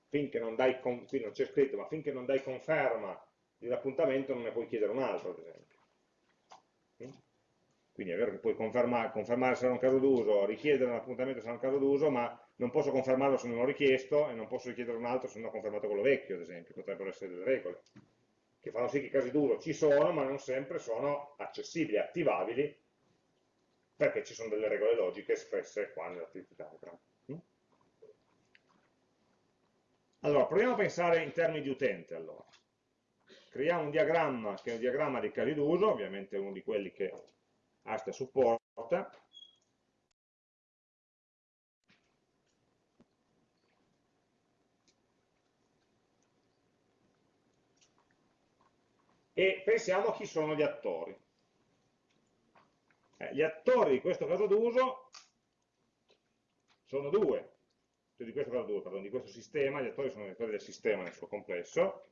Finché non dai, qui non c'è scritto, ma finché non dai conferma di un appuntamento non ne puoi chiedere un altro, ad esempio. Quindi è vero che puoi confermare, confermare se era un caso d'uso, richiedere un appuntamento se era un caso d'uso, ma non posso confermarlo se non l'ho richiesto e non posso richiedere un altro se non ho confermato quello vecchio, ad esempio, potrebbero essere delle regole che fanno sì che i casi d'uso ci sono, ma non sempre sono accessibili, attivabili, perché ci sono delle regole logiche espresse qua nell'attività diagram. Mm? Allora, proviamo a pensare in termini di utente. Allora. Creiamo un diagramma che è un diagramma dei casi d'uso, ovviamente uno di quelli che Asta supporta, e pensiamo a chi sono gli attori. Eh, gli attori di questo caso d'uso sono due, cioè di questo caso d'uso, pardon, di questo sistema, gli attori sono gli attori del sistema nel suo complesso,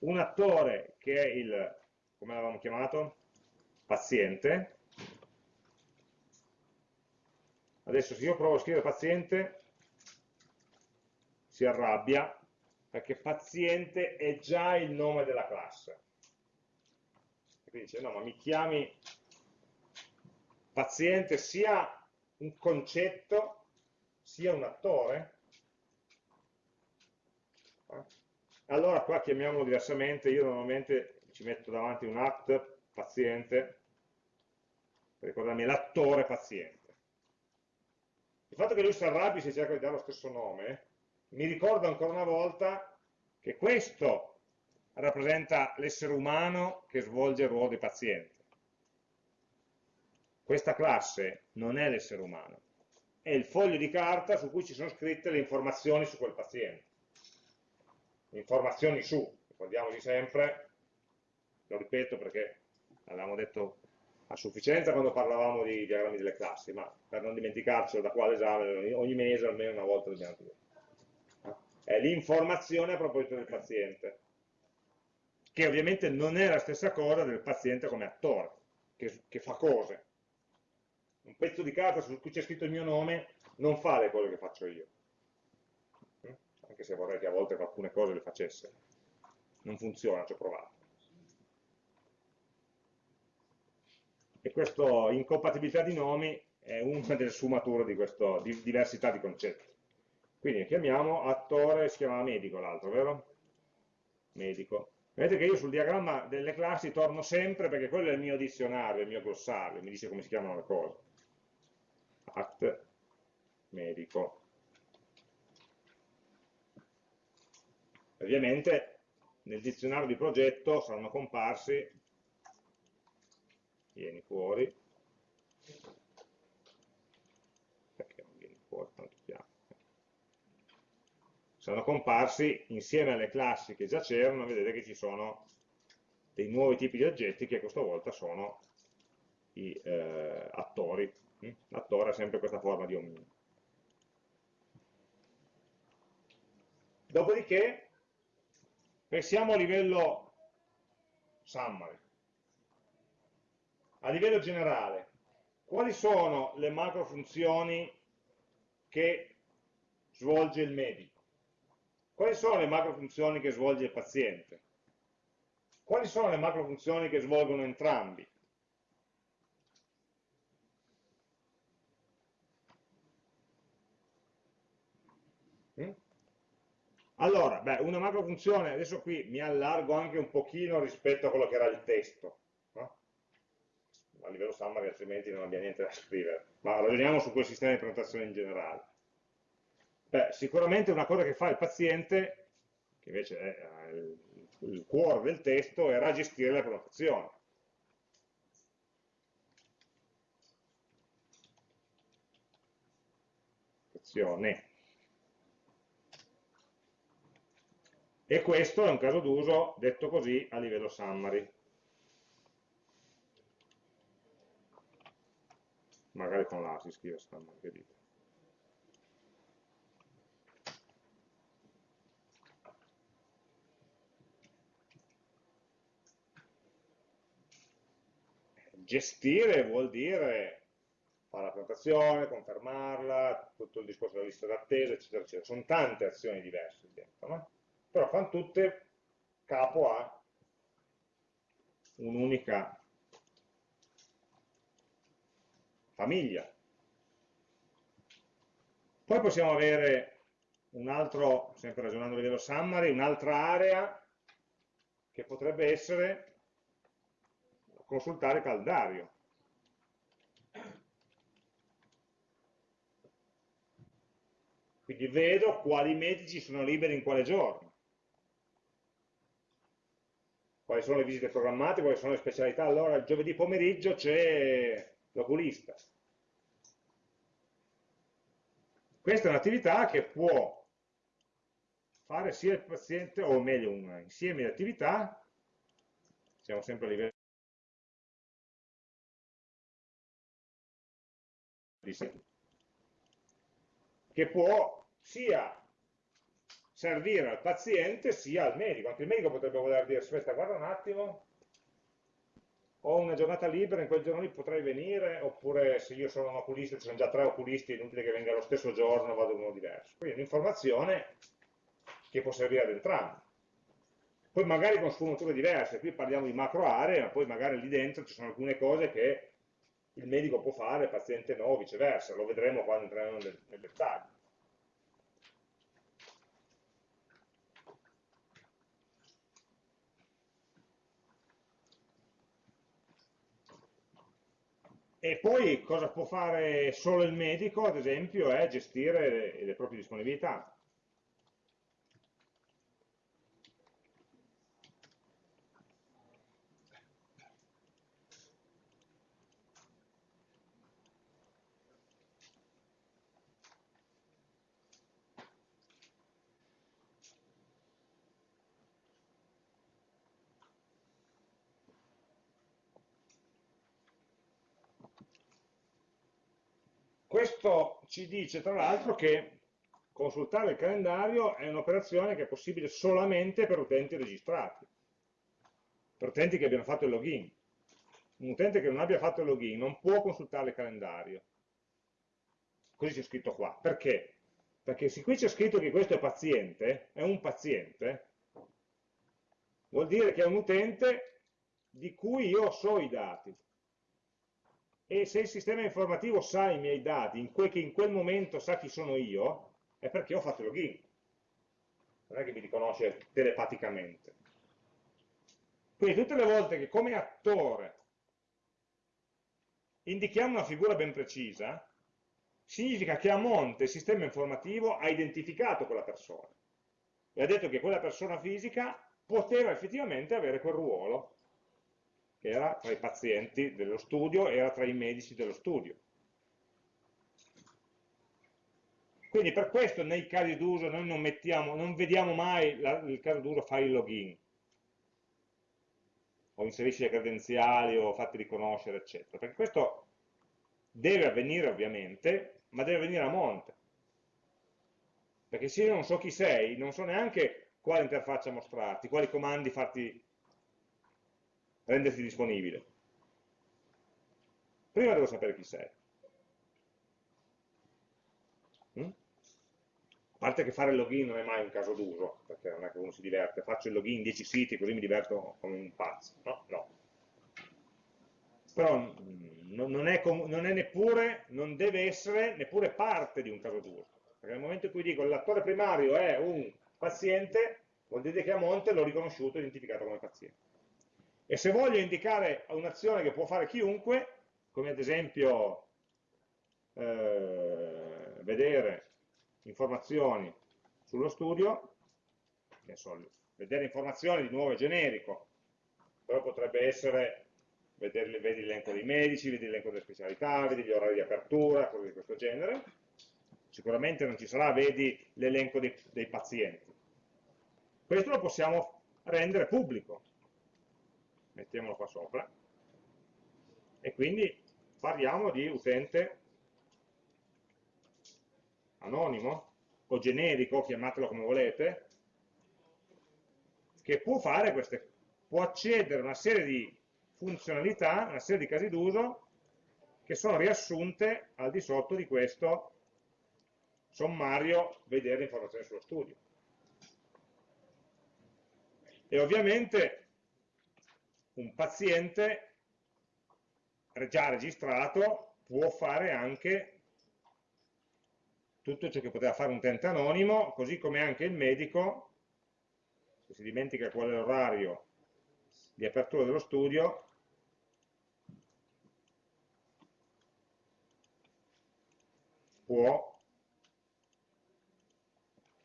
un attore che è il, come l'avevamo chiamato? Paziente, adesso se io provo a scrivere paziente si arrabbia perché paziente è già il nome della classe. Quindi dice, no, ma mi chiami paziente sia un concetto, sia un attore? Allora qua chiamiamolo diversamente, io normalmente ci metto davanti un act paziente, per ricordarmi l'attore paziente. Il fatto che lui si arrabbi se cerca di dare lo stesso nome mi ricordo ancora una volta che questo rappresenta l'essere umano che svolge il ruolo di paziente. Questa classe non è l'essere umano, è il foglio di carta su cui ci sono scritte le informazioni su quel paziente. Informazioni su, ricordiamoci sempre, lo ripeto perché avevamo detto a sufficienza quando parlavamo di diagrammi delle classi, ma per non dimenticarcelo da qua all'esame, ogni mese almeno una volta dobbiamo dire. È l'informazione a proposito del paziente, che ovviamente non è la stessa cosa del paziente come attore, che, che fa cose. Un pezzo di carta su cui c'è scritto il mio nome non fa le cose che faccio io, anche se vorrei che a volte alcune cose le facesse. Non funziona, ci ho provato. E questa incompatibilità di nomi è una delle sfumature di questa di diversità di concetti. Quindi chiamiamo attore, si chiama medico l'altro, vero? Medico. Vedete che io sul diagramma delle classi torno sempre perché quello è il mio dizionario, il mio glossario, mi dice come si chiamano le cose. At, medico. Ovviamente nel dizionario di progetto saranno comparsi vieni fuori. Perché non vieni fuori? Tanto piano sono comparsi insieme alle classi che già c'erano vedete che ci sono dei nuovi tipi di oggetti che questa volta sono i eh, attori. L'attore ha sempre questa forma di omino. Dopodiché pensiamo a livello summary a livello generale, quali sono le macro funzioni che svolge il medico? Quali sono le macro funzioni che svolge il paziente? Quali sono le macro funzioni che svolgono entrambi? Mm? Allora, beh, una macro funzione, adesso qui mi allargo anche un pochino rispetto a quello che era il testo, a livello summary altrimenti non abbia niente da scrivere, ma ragioniamo su quel sistema di prenotazione in generale. Beh, sicuramente una cosa che fa il paziente, che invece è il, il cuore del testo, era gestire la prenotazione. E questo è un caso d'uso, detto così, a livello summary. Magari con la si scrive che dite. Gestire vuol dire fare la prenotazione, confermarla, tutto il discorso della lista d'attesa, eccetera, eccetera. Sono tante azioni diverse dentro, no? Però fanno tutte capo a un'unica famiglia. Poi possiamo avere un altro, sempre ragionando a livello summary, un'altra area che potrebbe essere consultare calendario. Quindi vedo quali medici sono liberi in quale giorno, quali sono le visite programmate, quali sono le specialità. Allora il giovedì pomeriggio c'è l'oculista. Questa è un'attività che può fare sia il paziente, o meglio un insieme di attività, siamo sempre a livello di che può sia servire al paziente sia al medico. Anche il medico potrebbe voler dire, aspetta, guarda un attimo, ho una giornata libera, in quel giorno lì potrei venire, oppure se io sono un oculista, ci sono già tre oculisti, è inutile che venga lo stesso giorno, vado uno diverso. Quindi un'informazione che può servire ad entrambi. Poi magari con sfumature diverse, qui parliamo di macro aree, ma poi magari lì dentro ci sono alcune cose che il medico può fare, il paziente no, viceversa, lo vedremo quando entreremo nel, nel dettaglio. E poi cosa può fare solo il medico, ad esempio, è gestire le, proprie disponibilità. Ci dice tra l'altro che consultare il calendario è un'operazione che è possibile solamente per utenti registrati, per utenti che abbiano fatto il login. Un utente che non abbia fatto il login non può consultare il calendario. Così c'è scritto qua. Perché? Perché se qui c'è scritto che questo è paziente, è un paziente, vuol dire che è un utente di cui io so i dati. E se il sistema informativo sa i miei dati, in quel, che in quel momento sa chi sono io, è perché ho fatto login. Non è che mi riconosce telepaticamente. Quindi tutte le volte che come attore indichiamo una figura ben precisa, significa che a monte il sistema informativo ha identificato quella persona e ha detto che quella persona fisica poteva effettivamente avere quel ruolo, era tra i pazienti dello studio, era tra i medici dello studio. Quindi per questo nei casi d'uso noi non, mettiamo, non vediamo mai la, il caso d'uso fare il login, o inserisci le credenziali o fatti riconoscere, eccetera. Perché questo deve avvenire ovviamente, ma deve avvenire a monte. Perché se io non so chi sei, non so neanche quale interfaccia mostrarti, quali comandi farti renderti disponibile. Prima devo sapere chi sei. A parte che fare il login non è mai un caso d'uso, perché non è che uno si diverte, faccio il login in 10 siti così mi diverto come un pazzo, no? No. Però mm, non è, non è neppure, non deve essere neppure parte di un caso d'uso, perché nel momento in cui dico l'attore primario è un paziente, vuol dire che a monte l'ho riconosciuto e identificato come paziente. E se voglio indicare un'azione che può fare chiunque, come ad esempio eh, vedere informazioni sullo studio, so, vedere informazioni di nuovo è generico, però potrebbe essere vedere, vedi l'elenco dei medici, vedi l'elenco delle specialità, vedi gli orari di apertura, cose di questo genere. Sicuramente non ci sarà, vedi l'elenco dei, dei pazienti. Questo lo possiamo rendere pubblico. Mettiamolo qua sopra. E quindi parliamo di utente anonimo o generico, chiamatelo come volete, che può queste, può accedere a una serie di funzionalità, una serie di casi d'uso che sono riassunte al di sotto di questo sommario vedere informazioni sullo studio. E ovviamente un paziente già registrato può fare anche tutto ciò che poteva fare un utente anonimo, così come anche il medico, se si dimentica qual è l'orario di apertura dello studio, può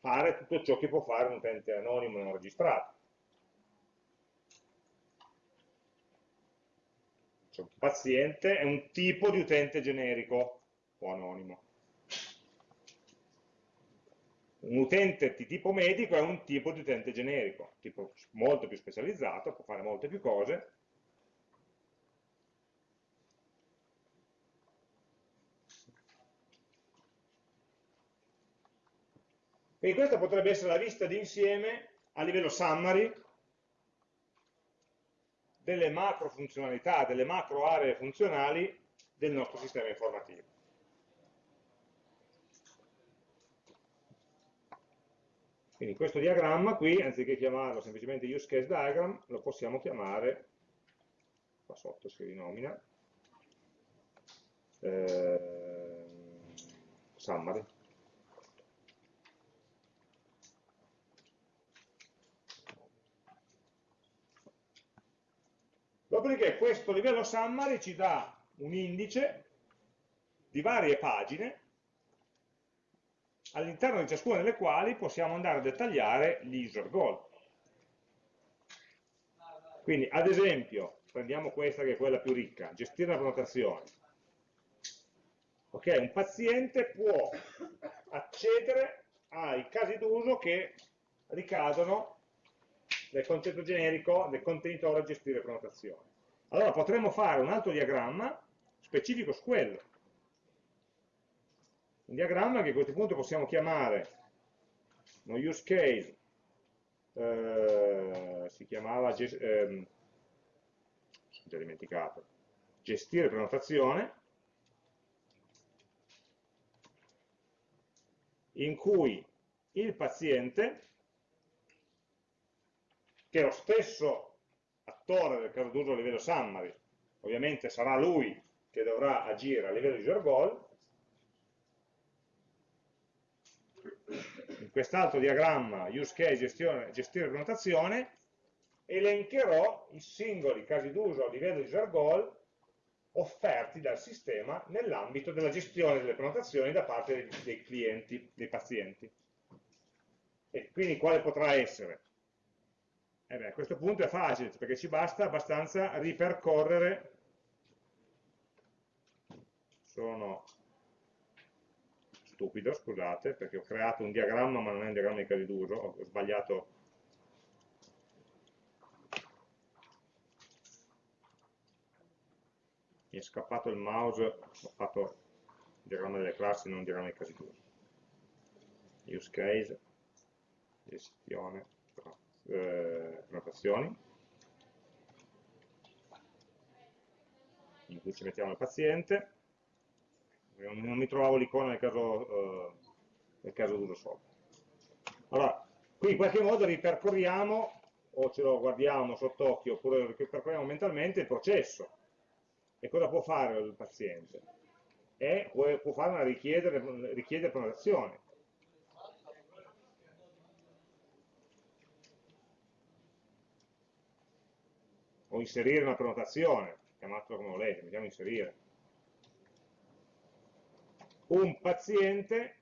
fare tutto ciò che può fare un utente anonimo non registrato. Cioè, un paziente è un tipo di utente generico o anonimo un utente di tipo medico è un tipo di utente generico, tipo molto più specializzato, può fare molte più cose. Quindi questa potrebbe essere la vista d'insieme a livello summary delle macro funzionalità, delle macro aree funzionali del nostro sistema informativo. Quindi questo diagramma qui, anziché chiamarlo semplicemente use case diagram, lo possiamo chiamare, qua sotto si rinomina, eh, summary. Dopodiché questo livello summary ci dà un indice di varie pagine all'interno di ciascuna delle quali possiamo andare a dettagliare gli user goal. Quindi, ad esempio, prendiamo questa che è quella più ricca, gestire la prenotazione. Ok, un paziente può accedere ai casi d'uso che ricadono nel concetto generico del contenitore a gestire prenotazione. Allora potremmo fare un altro diagramma specifico su quello un diagramma che a questo punto possiamo chiamare no use case eh, si chiamava eh, già dimenticato gestire prenotazione in cui il paziente che lo stesso attore del caso d'uso a livello summary ovviamente sarà lui che dovrà agire a livello user goal in quest'altro diagramma use case gestione, gestire prenotazione elencherò i singoli casi d'uso a livello user goal offerti dal sistema nell'ambito della gestione delle prenotazioni da parte dei clienti, dei pazienti. E quindi quale potrà essere? Eh beh, a questo punto è facile, perché ci basta abbastanza ripercorrere, sono stupido, scusate, perché ho creato un diagramma ma non è un diagramma di casi d'uso, ho sbagliato. Mi è scappato il mouse, ho fatto il diagramma delle classi, non il diagramma dei casi d'uso. Use case, gestione, eh, prenotazioni, in cui ci mettiamo il paziente, non mi trovavo l'icona nel caso, eh, nel caso d'uso sopra. Allora, qui in qualche modo ripercorriamo, o ce lo guardiamo sott'occhio, oppure lo ripercorriamo mentalmente, il processo e cosa può fare il paziente? E può fare una richiedere, richiedere prenotazione. O inserire una prenotazione, chiamatelo come volete, mettiamo inserire. Un paziente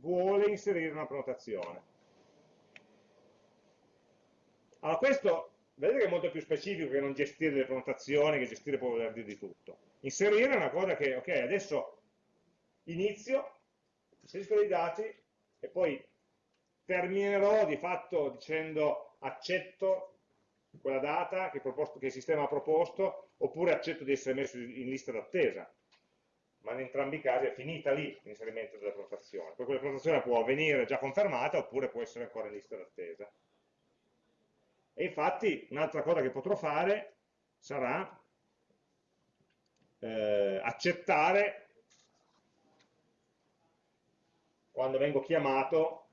vuole inserire una prenotazione. Allora questo vedete che è molto più specifico che non gestire le prenotazioni, che gestire può voler dire di tutto. Inserire è una cosa che, ok, adesso inizio, inserisco dei dati e poi terminerò di fatto dicendo accetto quella data che, proposto, che il sistema ha proposto oppure accetto di essere messo in lista d'attesa. Ma in entrambi i casi è finita lì l'inserimento della prenotazione. Poi quella prenotazione può avvenire già confermata oppure può essere ancora in lista d'attesa. E infatti un'altra cosa che potrò fare sarà eh, accettare quando vengo chiamato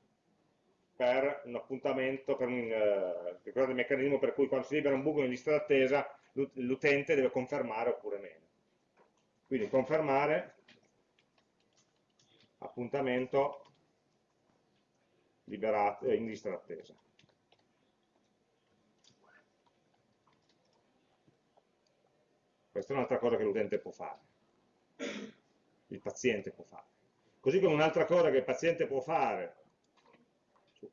per un appuntamento, per un, eh, ricordate il meccanismo per cui quando si libera un buco in lista d'attesa l'utente deve confermare oppure meno. Quindi confermare appuntamento liberato, eh, in lista d'attesa. Questa è un'altra cosa che l'utente può fare, il paziente può fare. Così come un'altra cosa che il paziente può fare,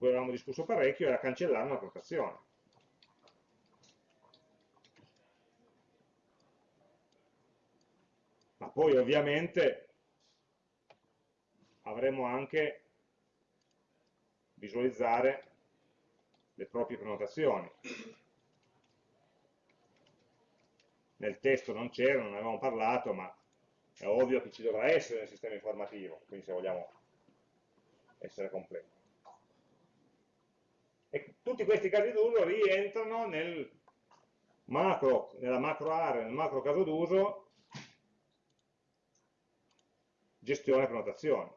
cui avevamo discusso parecchio, era cancellare una prenotazione. Ma poi ovviamente avremo anche visualizzare le proprie prenotazioni nel testo non c'era, non avevamo parlato, ma è ovvio che ci dovrà essere nel sistema informativo, quindi se vogliamo essere completi. Tutti questi casi d'uso rientrano nel macro, nella macro area, nel macro caso d'uso, gestione prenotazione.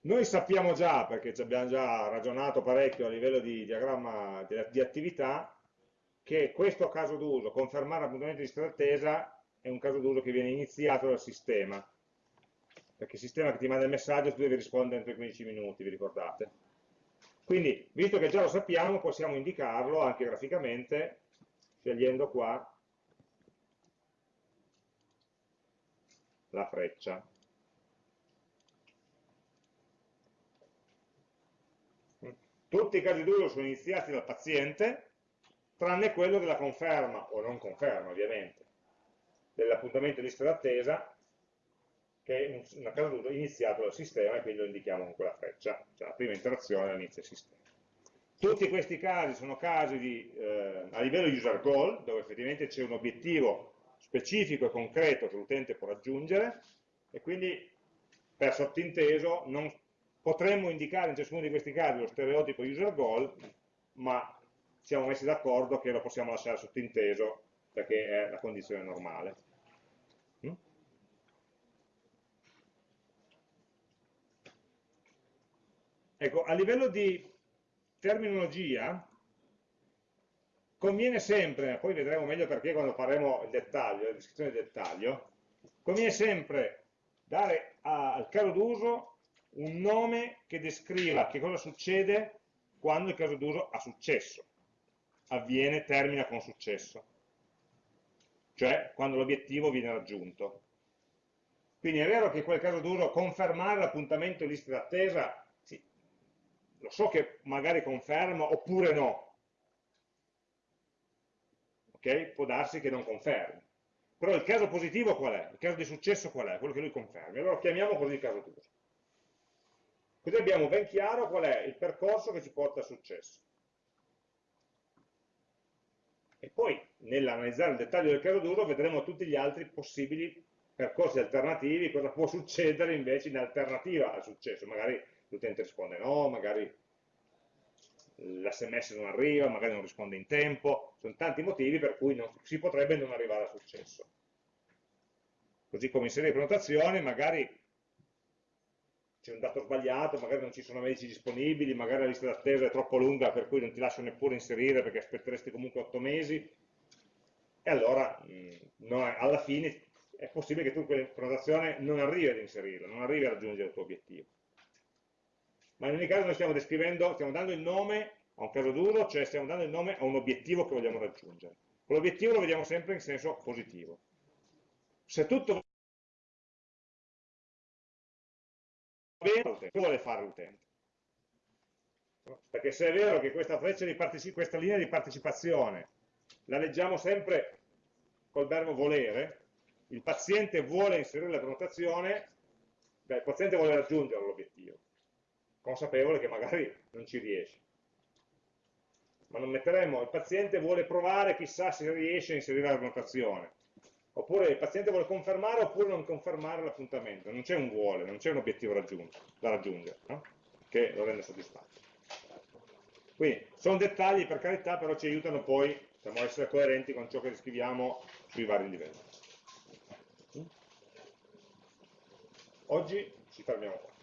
Noi sappiamo già, perché ci abbiamo già ragionato parecchio a livello di diagramma di, attività, che questo caso d'uso, confermare l'appuntamento di lista d'attesa, è un caso d'uso che viene iniziato dal sistema, perché il sistema che ti manda il messaggio tu devi rispondere entro i 15 minuti, vi ricordate? Quindi, visto che già lo sappiamo, possiamo indicarlo anche graficamente, scegliendo qua la freccia. Tutti i casi d'uso sono iniziati dal paziente, tranne quello della conferma, o non conferma ovviamente, dell'appuntamento di lista d'attesa, che è un caso d'uso iniziato dal sistema e quindi lo indichiamo con quella freccia, cioè la prima interazione all'inizio del sistema. Tutti questi casi sono casi di, eh, a livello user goal, dove effettivamente c'è un obiettivo specifico e concreto che l'utente può raggiungere e quindi per sottinteso non potremmo indicare in ciascuno di questi casi lo stereotipo user goal, ma siamo messi d'accordo che lo possiamo lasciare sottinteso perché è la condizione normale. Ecco, a livello di terminologia, conviene sempre, poi vedremo meglio perché quando faremo il dettaglio, la descrizione del dettaglio, conviene sempre dare al caso d'uso un nome che descriva che cosa succede quando il caso d'uso ha successo, avviene, termina con successo, cioè quando l'obiettivo viene raggiunto. Quindi è vero che in quel caso d'uso confermare l'appuntamento in lista d'attesa, lo so che magari conferma oppure no, ok? Può darsi che non confermi. Però il caso positivo qual è? Il caso di successo qual è? Quello che lui confermi. Allora chiamiamo così il caso d'uso. Così abbiamo ben chiaro qual è il percorso che ci porta al successo. E poi, nell'analizzare il dettaglio del caso d'uso, vedremo tutti gli altri possibili percorsi alternativi, cosa può succedere invece in alternativa al successo. Magari l'utente risponde no, magari l'SMS non arriva, magari non risponde in tempo, sono tanti motivi per cui non, si potrebbe non arrivare a successo. Così come in serie di prenotazione, magari c'è un dato sbagliato, magari non ci sono medici disponibili, magari la lista d'attesa è troppo lunga per cui non ti lascio neppure inserire perché aspetteresti comunque 8 mesi, e allora mh, è, alla fine è possibile che tu quella prenotazione non arrivi ad inserirla, non arrivi a raggiungere il tuo obiettivo ma in ogni caso noi stiamo descrivendo, stiamo dando il nome a un caso d'uso, cioè stiamo dando il nome a un obiettivo che vogliamo raggiungere. Quell'obiettivo lo vediamo sempre in senso positivo. Se tutto va bene, cosa vuole fare l'utente? Perché se è vero che questa, questa linea di partecipazione la leggiamo sempre col verbo volere, il paziente vuole inserire la prenotazione, beh, il paziente vuole raggiungere l'obiettivo consapevole che magari non ci riesce. Ma non metteremo, il paziente vuole provare, chissà se riesce a inserire la notazione. Oppure il paziente vuole confermare oppure non confermare l'appuntamento. Non c'è un vuole, non c'è un obiettivo da raggiungere, no? che lo rende soddisfatto. Quindi sono dettagli per carità, però ci aiutano poi diciamo, a essere coerenti con ciò che scriviamo sui vari livelli. Oggi ci fermiamo qua.